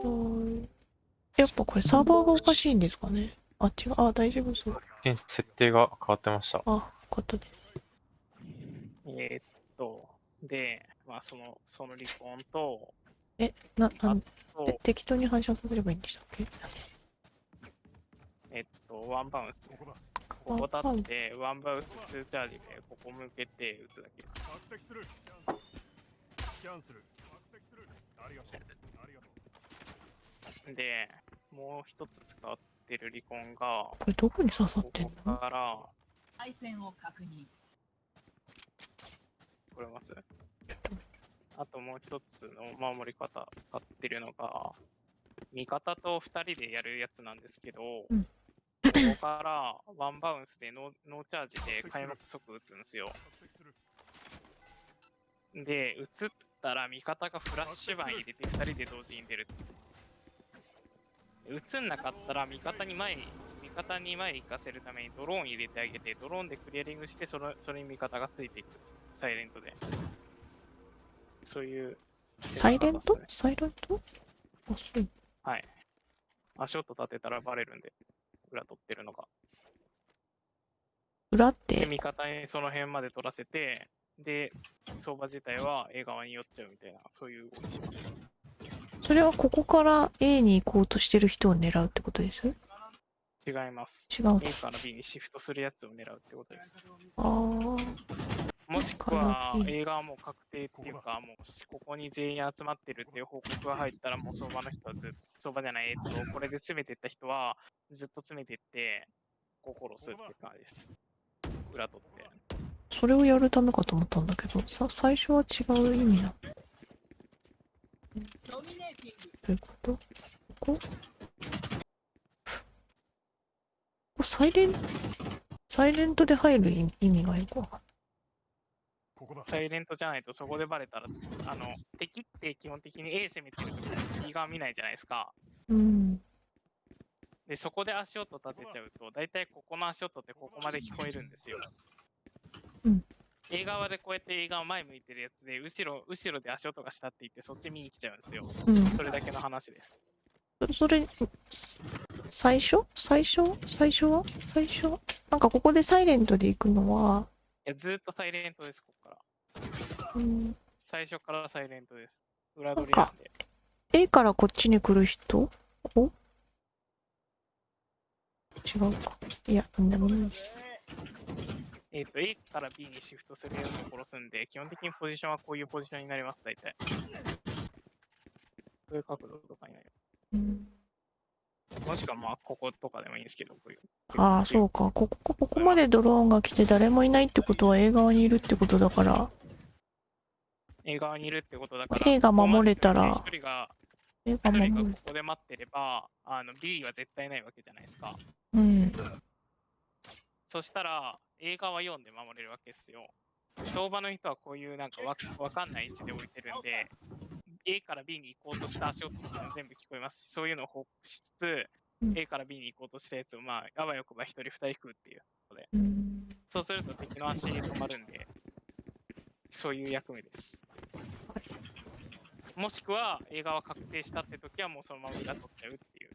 い？やっぱこれサーバーがおかしいんですかね？あ、違う。あ、大丈夫そう。設定が変わってました。あ、よかったです。えーっと、で、まあ、その、その離婚と、え、な、なん、適当に反射させればいいんでしたっけ？えっと、ワンバウンス。ここだって、ワンバウンス2チャージで、ここ向けて打つだけです。キャンセル確定するありがとうありがとうで、もう一つ使ってる離婚が、これどこに刺さっこてんこのから、配線を確認。これます。あともう一つの守り方使ってるのが、味方と二人でやるやつなんですけど、うん。ここからワンバウンスでノーノーチャージで開幕即打つんですよ。で、打つったら味方がフラッシュバン入れて二人で同時に出る。打つんなかったら味方に前に、味方に前に行かせるためにドローン入れてあげて、ドローンでクリアリングして、そのそれに味方がついていく。サイレントで。そういう。サイレント？サイレント？はい。足音立てたらバレるんで、裏取ってるのが。裏っで、て、味方にその辺まで取らせて、で、相場自体は A 側に寄っちゃうみたいな、そういう動きします。それはここから A に行こうとしてる人を狙うってことです？違います。違うの A から B にシフトするやつを狙うってことです。あーもしくは B A 側も確定っていうか、もうしここに全員集まってるっていう報告が入ったら、もう相場の人はずっと、相場じゃない、えっと、これで詰めてった人は、ずっと詰めてって、ここ殺すって感じです。裏取って。それをやるためかと思ったんだけど、さ、最初は違う意味なの。どういうこと？ここ？こサイレン、サイレントで入る意味がよくわかサイレントじゃないとそこでバレたら、あの、敵って基本的に A 攻めてるとき右側見ないじゃないですか。うん。で、そこで足音立てちゃうと、だいたいここの足音ってここまで聞こえるんですよ。うん。A 側でこうやって A 側前向いてるやつで、後ろ、後ろで足音がしたって言って、そっち見に来ちゃうんですよ。うん。それだけの話です。そそれ、最初？最初？最初は？最初なんかここでサイレントで行くのは、いや、ずーっとサイレントです、ここから。うん、最初からサイレントです。裏取りなんで。A からこっちに来る人？お違うか。いや、なんでもないです。えっ、と、A から B にシフトするやつを殺すんで、基本的にポジションはこういうポジションになります、大体。こういう角度とかになりうん、ます。もしくはまあ、こことかでもいいんですけど、こういう。ああ、そうか。ここ、ここまでドローンが来て誰もいないってことは A 側にいるってことだから、A 側にいるってことだから、A が守れたらここまで一人が映画一人が。ここで待ってれば、あの B は絶対ないわけじゃないですか。うん。そしたら、映画は読んで守れるわけですよ。相場の人はこういうなんかわわかんない位置で置いてるんで、A から B に行こうとした足音とかも全部聞こえますし、そういうのを報告しつつ、うん A から B に行こうとしたやつを、まあ、あわよくば一人二人食うっていう。うん。そうすると敵の足に止まるんで、そういう役目です。もしくは映画は確定したって時はもうそのまま裏取っちゃうっていう。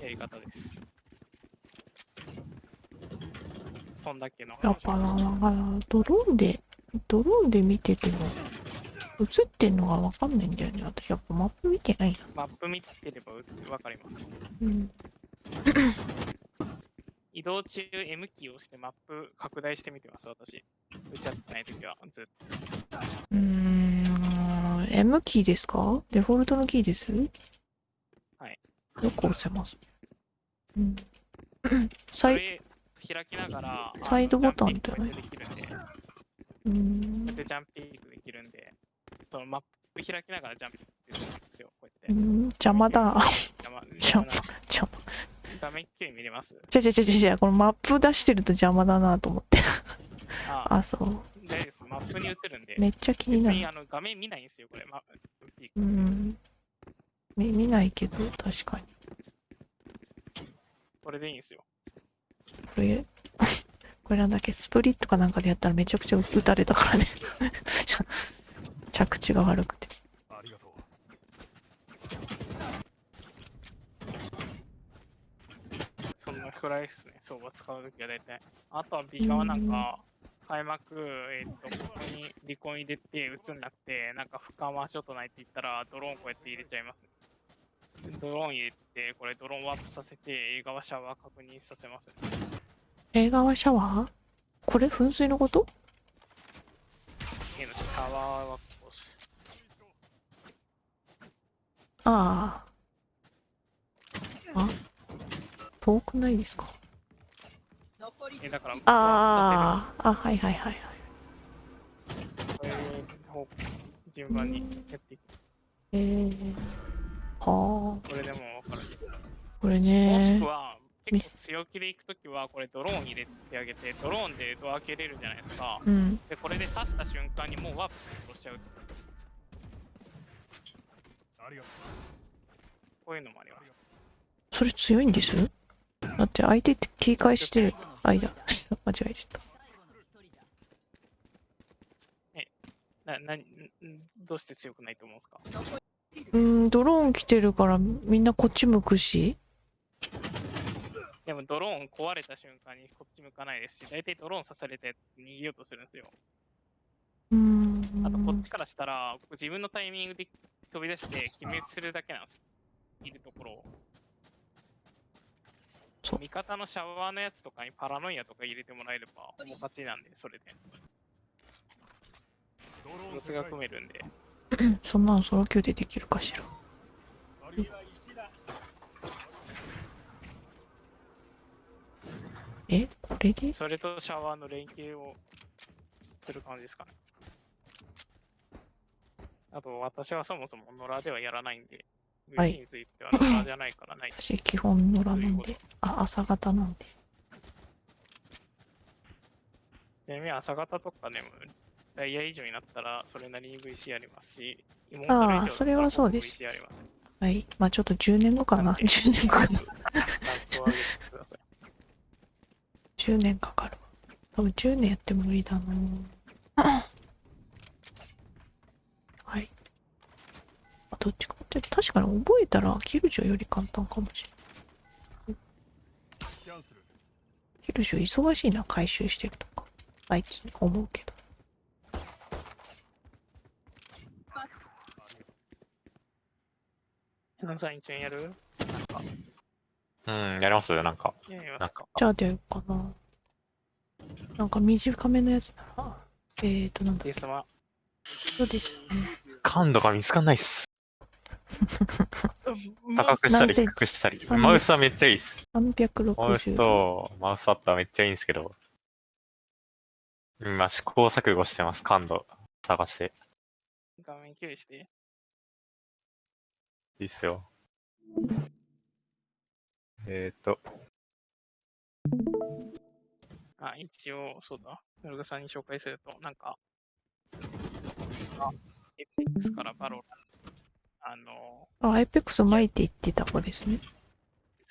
やり方です。そんだけのだからドローンで、ドローンで見てても、映ってんのがわかんないんだよね。私やっぱマップ見てないな。マップ見てればわかります。うん。移動中 M キーを押してマップ拡大してみてます、私。打ち合ってない時はずっと。うーん。M キーですか？デフォルトのキーです？はい。よく押せます。うん。そサイれ開きながら、サイドボタンジャンピングだよねうーん。で、ジャンピングできるんで、そのマップ開きながらジャンピングできるんですよ、こうやって。うん邪魔だ。邪魔邪魔邪魔。画面きれいに見れます？ちゃちゃちゃちゃこのマップ出してると邪魔だなと思って。ああ、そう。大丈夫です。マップに映るんで。めっちゃ気になる。あの画面見ないんですよ、これ。ま、うん。見見ないけど、確かに。これでいいんですよ。これ、これなんだっけ、スプリットかなんかでやったらめちゃくちゃ撃たれたからね。着地が悪くて。ありがとうそんなくらいですね、相場使うときは大体。あとは B 側なんか、開幕、えっ、と、ここに離婚入れて映んなくて、なんか深回し音ないって言ったら、ドローンこうやって入れちゃいます、ドローン入れて、これドローンワープさせて、映画はシャワー確認させます、映画はシャワー？これ噴水のこと？映のシャワーはこうしああ。あ？遠くないですか？えだから、ああ、あ、はいはいはいはい。順番にやっていきます。えー、はあ、これでも分かる。これもしねく。は、結構強気で行くときは、これドローン入れてあげて、ドローンでドア開けれるじゃないですか。うん。で、これで刺した瞬間にもうワープして殺しちゃう。ありがとこういうのもあります。それ強いんです？だって相手って警戒してる。あ、いや、間違えちゃった。な、な、んどうして強くないと思うんですか？うん、ドローン来てるからみんなこっち向くし。でもドローン壊れた瞬間にこっち向かないですし、大体ドローン刺されたやつ逃げようとするんですよ。うん。あとこっちからしたら、自分のタイミングで飛び出して決めするだけなんです。いるところを。そう味方のシャワーのやつとかにパラノイアとか入れてもらえれば、もう勝ちなんで、それで。うドローンロスが組めるんで。そんなのソロ級でできるかしら。え？これで？それとシャワーの連携をする感じですかね。あと、私はそもそも野良ではやらないんで、はい VC については野良じゃないからないです。私基本野良なんで。あ、朝方なんで。ちなみに朝方とかでも、ダイヤ以上になったら、それなりに VC ありますし、あー妹の以上だったらそれはそうです VC ありますよ。はい。まあちょっと10年後かな。10年後かな。ランクを上げてください。10年かかるわ。多分10年やっても無理だな はい。あどっちかって確かに覚えたらキルジョより簡単かもしれない。キルジョ忙しいな、回収してるとか。最近思うけど。皆さん一応やるうん、やりますよ、なんか。やりますかなんか。じゃあ出ようかな。なんか短めのやつなら。えーと、なんだっけデスマ。そうですね。感度が見つかんないっす。高くしたり低くしたり。マウスはめっちゃいいっす。マウス。とマウスパッドはめっちゃいいんですけど。今試行錯誤してます、感度探して。画面共有して。いいっすよ。えーと、あ、一応、そうだ。ノルガさんに紹介すると、なんか、あ、エイペックスからバロラン、あの、あ、エイペックス前って言ってた子ですね。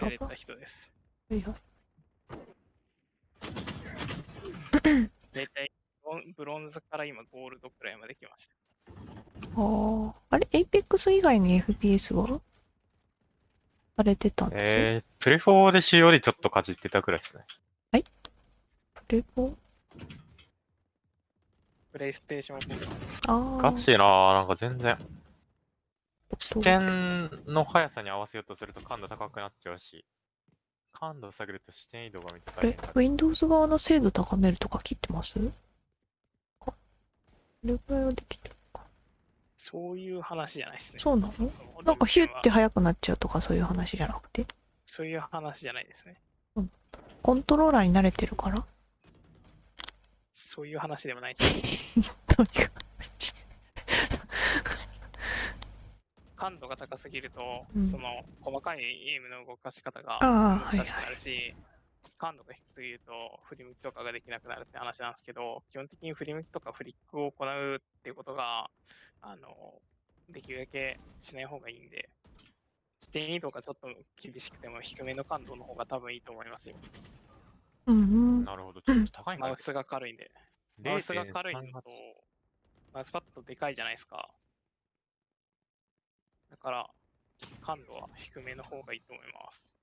連れた人です。はいはい。だいたいブロンブロンズから今ゴールドくらいまで来ました。ああ。あれ、エイペックス以外に FPS は？されてたんですよ。えー、プレフォーで使用でちょっとかじってたくらいですね。プレフォプレイステーション4です。ああ。ガチなぁ、なんか全然。視点の速さに合わせようとすると感度高くなっちゃうし、感度を下げると視点移動がめっちゃこれ大変だ、。Windows 側の精度高めるとか切ってます？あこれぐらいはできてるか。そういう話じゃないですね。そうなの？なんかヒュッては速くなっちゃうとかそういう話じゃなくて？そういう話じゃないですね。コントローラーに慣れてるから？そういう話でもないですね。とにかく感度が高すぎると、うん。その細かいエイムの動かし方が難しくなるし、感度が低すぎると振り向きとかができなくなるって話なんですけど、基本的に振り向きとかフリックを行うっていうことが、あの、できるだけしない方がいいんで、視点移動がちょっと厳しくても低めの感度の方が多分いいと思いますよ。うんうんなるほど、ちょっと高いマウ。スが軽いんで。マウスが軽いのと0.38、マウスパッドでかいじゃないですか。だから、感度は低めの方がいいと思います。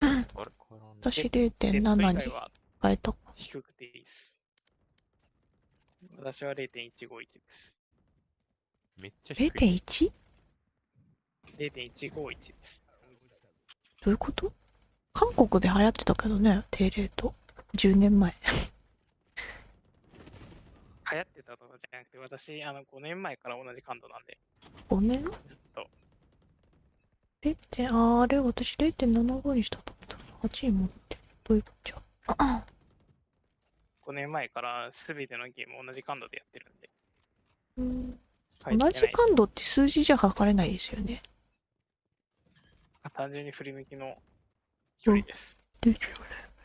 あれこれなんだ私 Z 以0.7外には？変えた低くていいです。私は0.151です。めっちゃ低い。0.1? 0.151です。どういうこと？韓国で流行ってたけどね低レート10年前流行ってたとかじゃなくて、私、あの、5年前から同じ感度なんで、5年？ずっと。0. 点あーあれ私0.75にしたと思った8位持ってるどういうことじゃ？あ5年前から全てのゲーム同じ感度でやってるんで。うん同じ感度って数字じゃ測れないですよね単純に振り向きの距離です。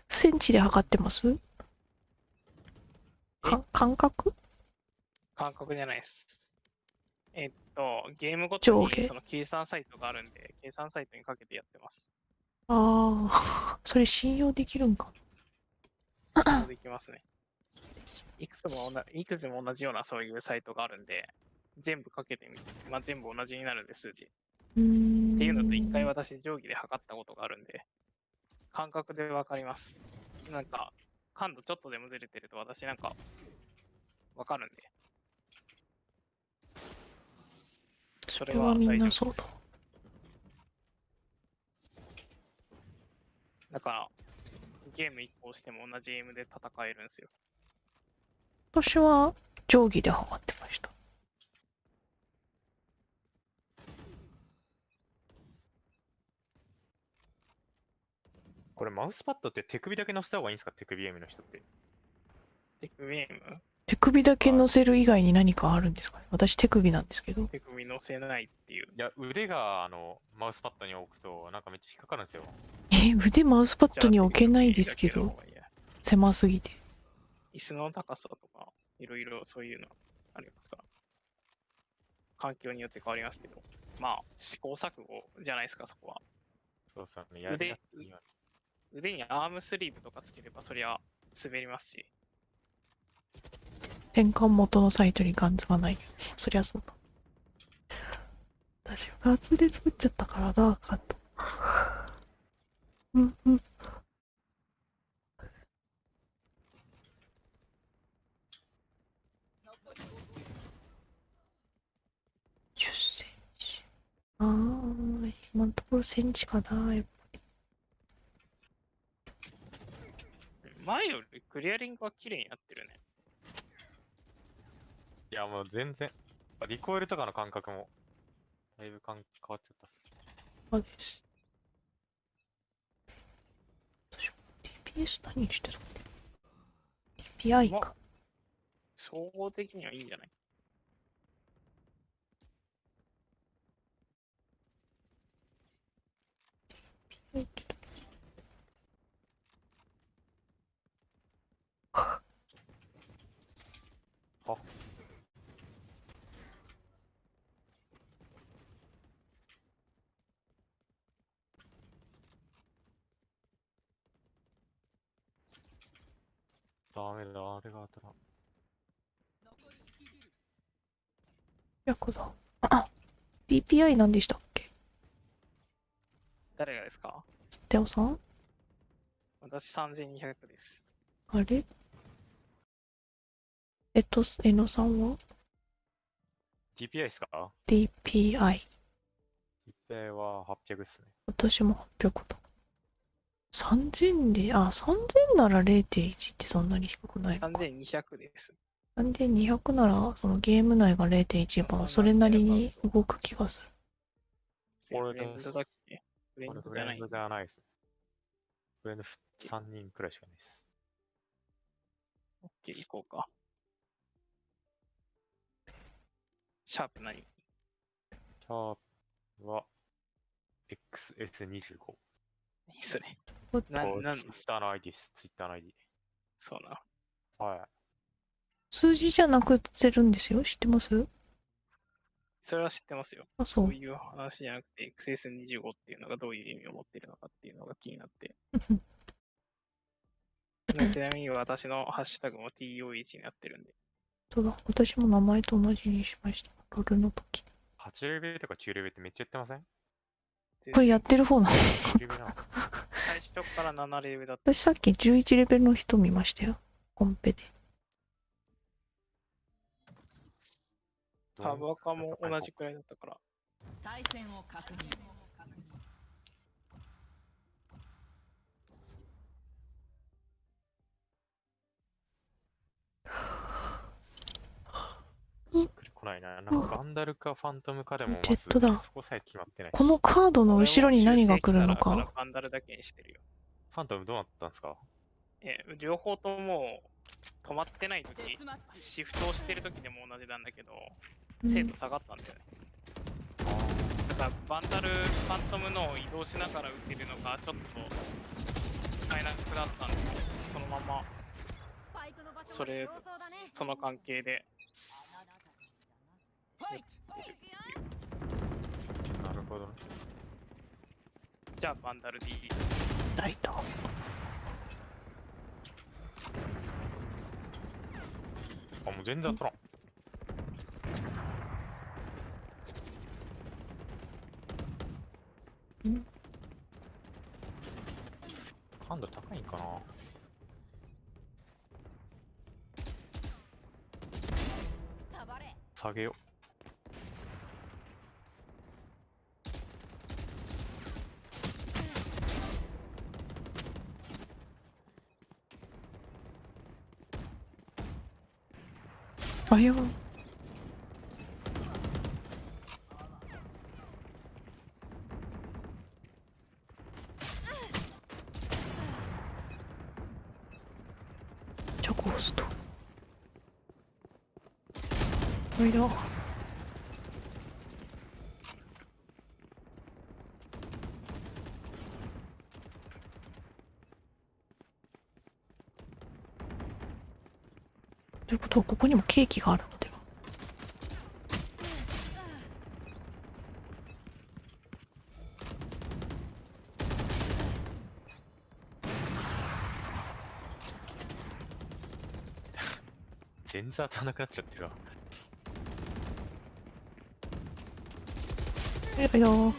センチで測ってます？か感覚？感覚じゃないです。えっと、ゲームごとにその計算サイトがあるんで、計算サイトにかけてやってます。ああ それ信用できるんかそうできますね。いくつもいくつも同じようなそういうサイトがあるんで、全部かけてみて、まあ、全部同じになるんで、数字。っていうのと、一回私、定規で測ったことがあるんで、感覚でわかります。なんか、感度ちょっとでもずれてると、私なんか、わかるんで。それは大丈なそうだ夫です。だから、ゲーム1個しても同じゲームで戦えるんですよ。私は定規で測ってましたこれマウスパッドって手首だけ乗せた方がいいんですか？手首ゲームの人って。テクゲーム？手首だけ乗せる以外に何かあるんですか？ね私手首なんですけど手首乗せないっていう。いや、腕があのマウスパッドに置くとなんかめっちゃ引っかかるんですよ。え腕マウスパッドに置けないですけど？狭すぎて椅子の高さとか、いろいろそういうのありますから。環境によって変わりますけど。まあ、試行錯誤じゃないですか、そこは。そうそう、ね、やりやすいよ腕にアームスリーブとかつければ、そりゃ滑りますし。変換元のサイトにガンズがない。そりゃそうだ。私ガンズで作っちゃったからなカット。うんうん。10センチ。あー今のところセンチかなやっぱり。前よりクリアリングは綺麗になってるね。いや、もう全然。リコイルとかの感覚も、だいぶ変わっちゃったっす。マジです。DPS 何してるの ?DPI か。総合的にはいいんじゃない？ダメだ、あれが当たらん。ヤクザ。あ、DPI 何でしたっけ？誰がですか？テオさん？私3200です。あれ？えっと、えのさんは？TPI ですか ?DPI。?TPI は800っすね。私も800だ。3000で、あ、3000なら0.1ってそんなに低くないのか。3200です。3200なら、そのゲーム内が0.1そう番、それなりに動く気がする。俺ブレンドだっけブレンこれドじゃないフレンドじゃないですね。フレンド3人くらいしかないです。オッケー、行こうか。シャープ何？シャープは XS25。何それな、なんの Twitter の ID です。Twitter の ID。そうな。はい。数字じゃなくてるんですよ？知ってます？それは知ってますよ。あ、そそうう。いう話じゃなくて、XS25 っていうのがどういう意味を持ってるのかっていうのが気になって。ね ちなみに私のハッシュタグも TO1 になってるんで。そうだ。私も名前と同じにしました。ロールの時。8レベルとか9レベルってめっちゃやってません？これやってる方なの ?9 レベルなんですか最初から7レベルだった。私さっき11レベルの人見ましたよ。コンペで。タバカも同じくらいだったから。対戦を確認こないな。なんかガンダルかファントムかでもジェまずットだそこさえ決まってないし。このカードの後ろに何が来るのか。バンダルだけにしてるよ。ファントムどうなったんですか？え、両方とも止まってない時シフトをしてる時でも同じなんだけど、うん精度下がったんだよね。だからバンダル、ファントムの移動しながら打てるのがちょっと使えなくなったんで、そのままそれその関係でなるほどね。じゃあバンダル D ライト。あ、もう全然取らん。ん感度高いんかな？下げよあやじゃあゴースト。おいだとこここにもケーキがあるのでは。全然当たんなくなっちゃってるわ。いやいやわ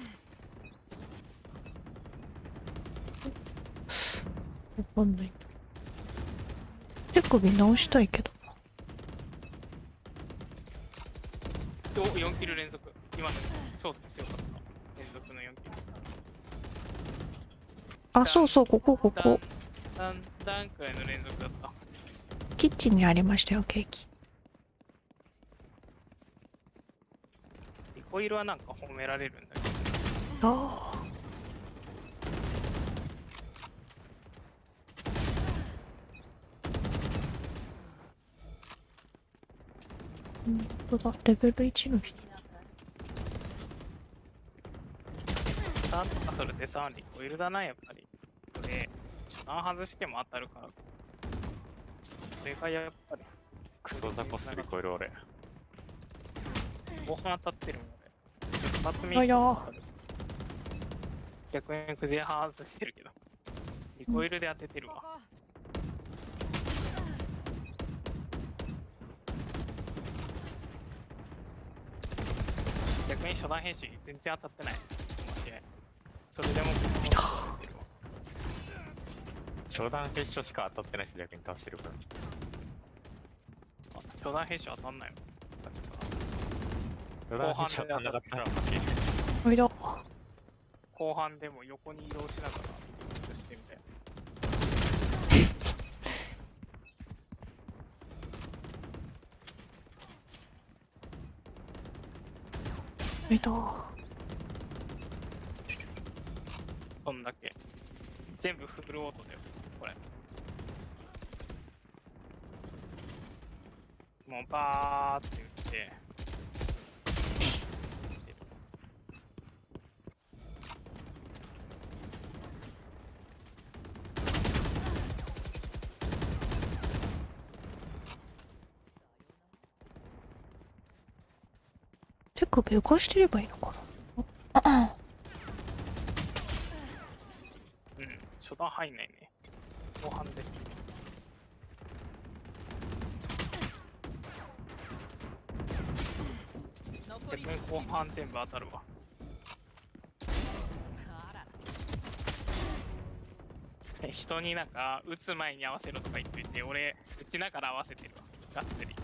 かんない。手首直したいけど4キル連続。今の超強かった。連続の4キル。あそうそうここここ。ダンダンくらいの連続だった。キッチンにありましたよケーキ。リコイルはなんか褒められるんだけど。ああ本当だレベル1の人ターとかそれでさ、リコイルだな、やっぱり。これ、初段外しても当たるから。それがやっぱり、クソザコスリコイル俺。後半当たってるので。一発目逆にクゼ外してるけど。リコイルで当ててるわ。ここ逆に初段編集全然当たってない。この試合。それでもこの当た。初段決勝しか当たってないし、逆に倒してるから。あ初段編集当たんないのさっきから。初段決勝当たったら負ける。後半でも横に移動しながら、ちょっとしてみたい。えっと。どんだけ。全部フルオートだよ、これ。もうバーって打って。首浮かしてればいいのかなあうん、初段入んないね。後半ですね。逆に後半全部当たるわ。え 人になんか、打つ前に合わせろとか言ってて、俺、打ちながら合わせてるわ。がっつり。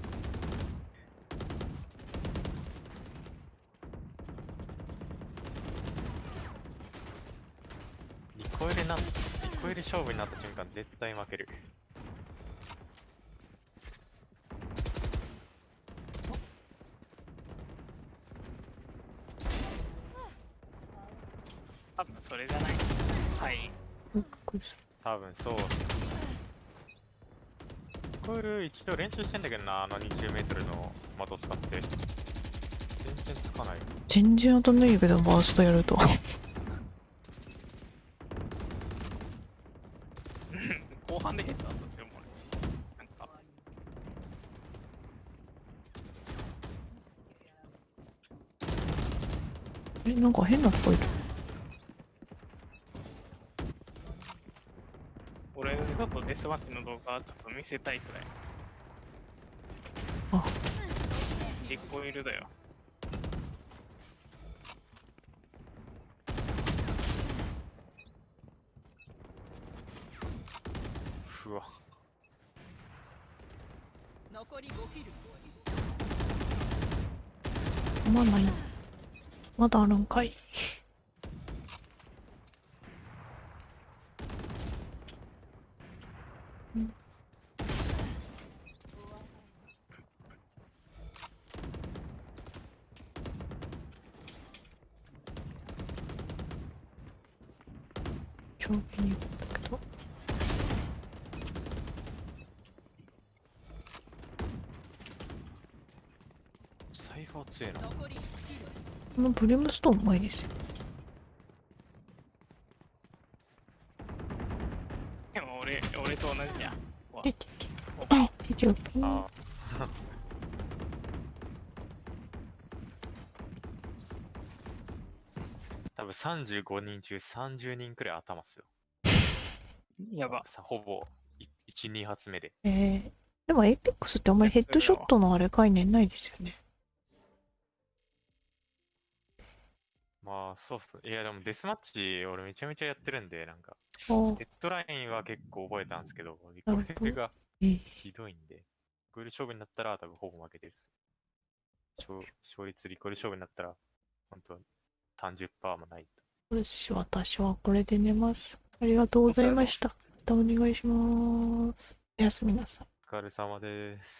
リコイルなん、リコイル勝負になった瞬間絶対負ける。多分それじゃない。はい。多分そう。リコイル一応練習してんだけどな、あの20メートルの的を使って。全然つかない。全然当たんないけど、バーストやると。後半でヘッドだったって思う。なんか、変な声だ。俺ちょっとデスマッチの動画ちょっと見せたいくらい。あリコイルだよ。うわ。残り5キルまない。まだあるんかい。うん長期に行ったけど。サイファー強いな。残り1キルこのブレムストーンうまいですよ。でも俺、俺と同じや。わで、てて。あ、ててよ。あ多分35人中30人くらい頭っすよ。やば。さほぼ1、2発目で。えー、でもエイペックスってあんまりヘッドショットのあれ概念ないですよね。そうっすね。いやでもデスマッチ俺めちゃめちゃやってるんで、なんか、あーヘッドラインは結構覚えたんですけど、リコイルがえーひどいんで、リコイル勝負になったら多分ほぼ負けです。勝勝率リコイル勝負になったら、本当30%もないと。よし、私はこれで寝ます。ありがとうございました。またお願いします。おやすみなさい。お疲れ様です。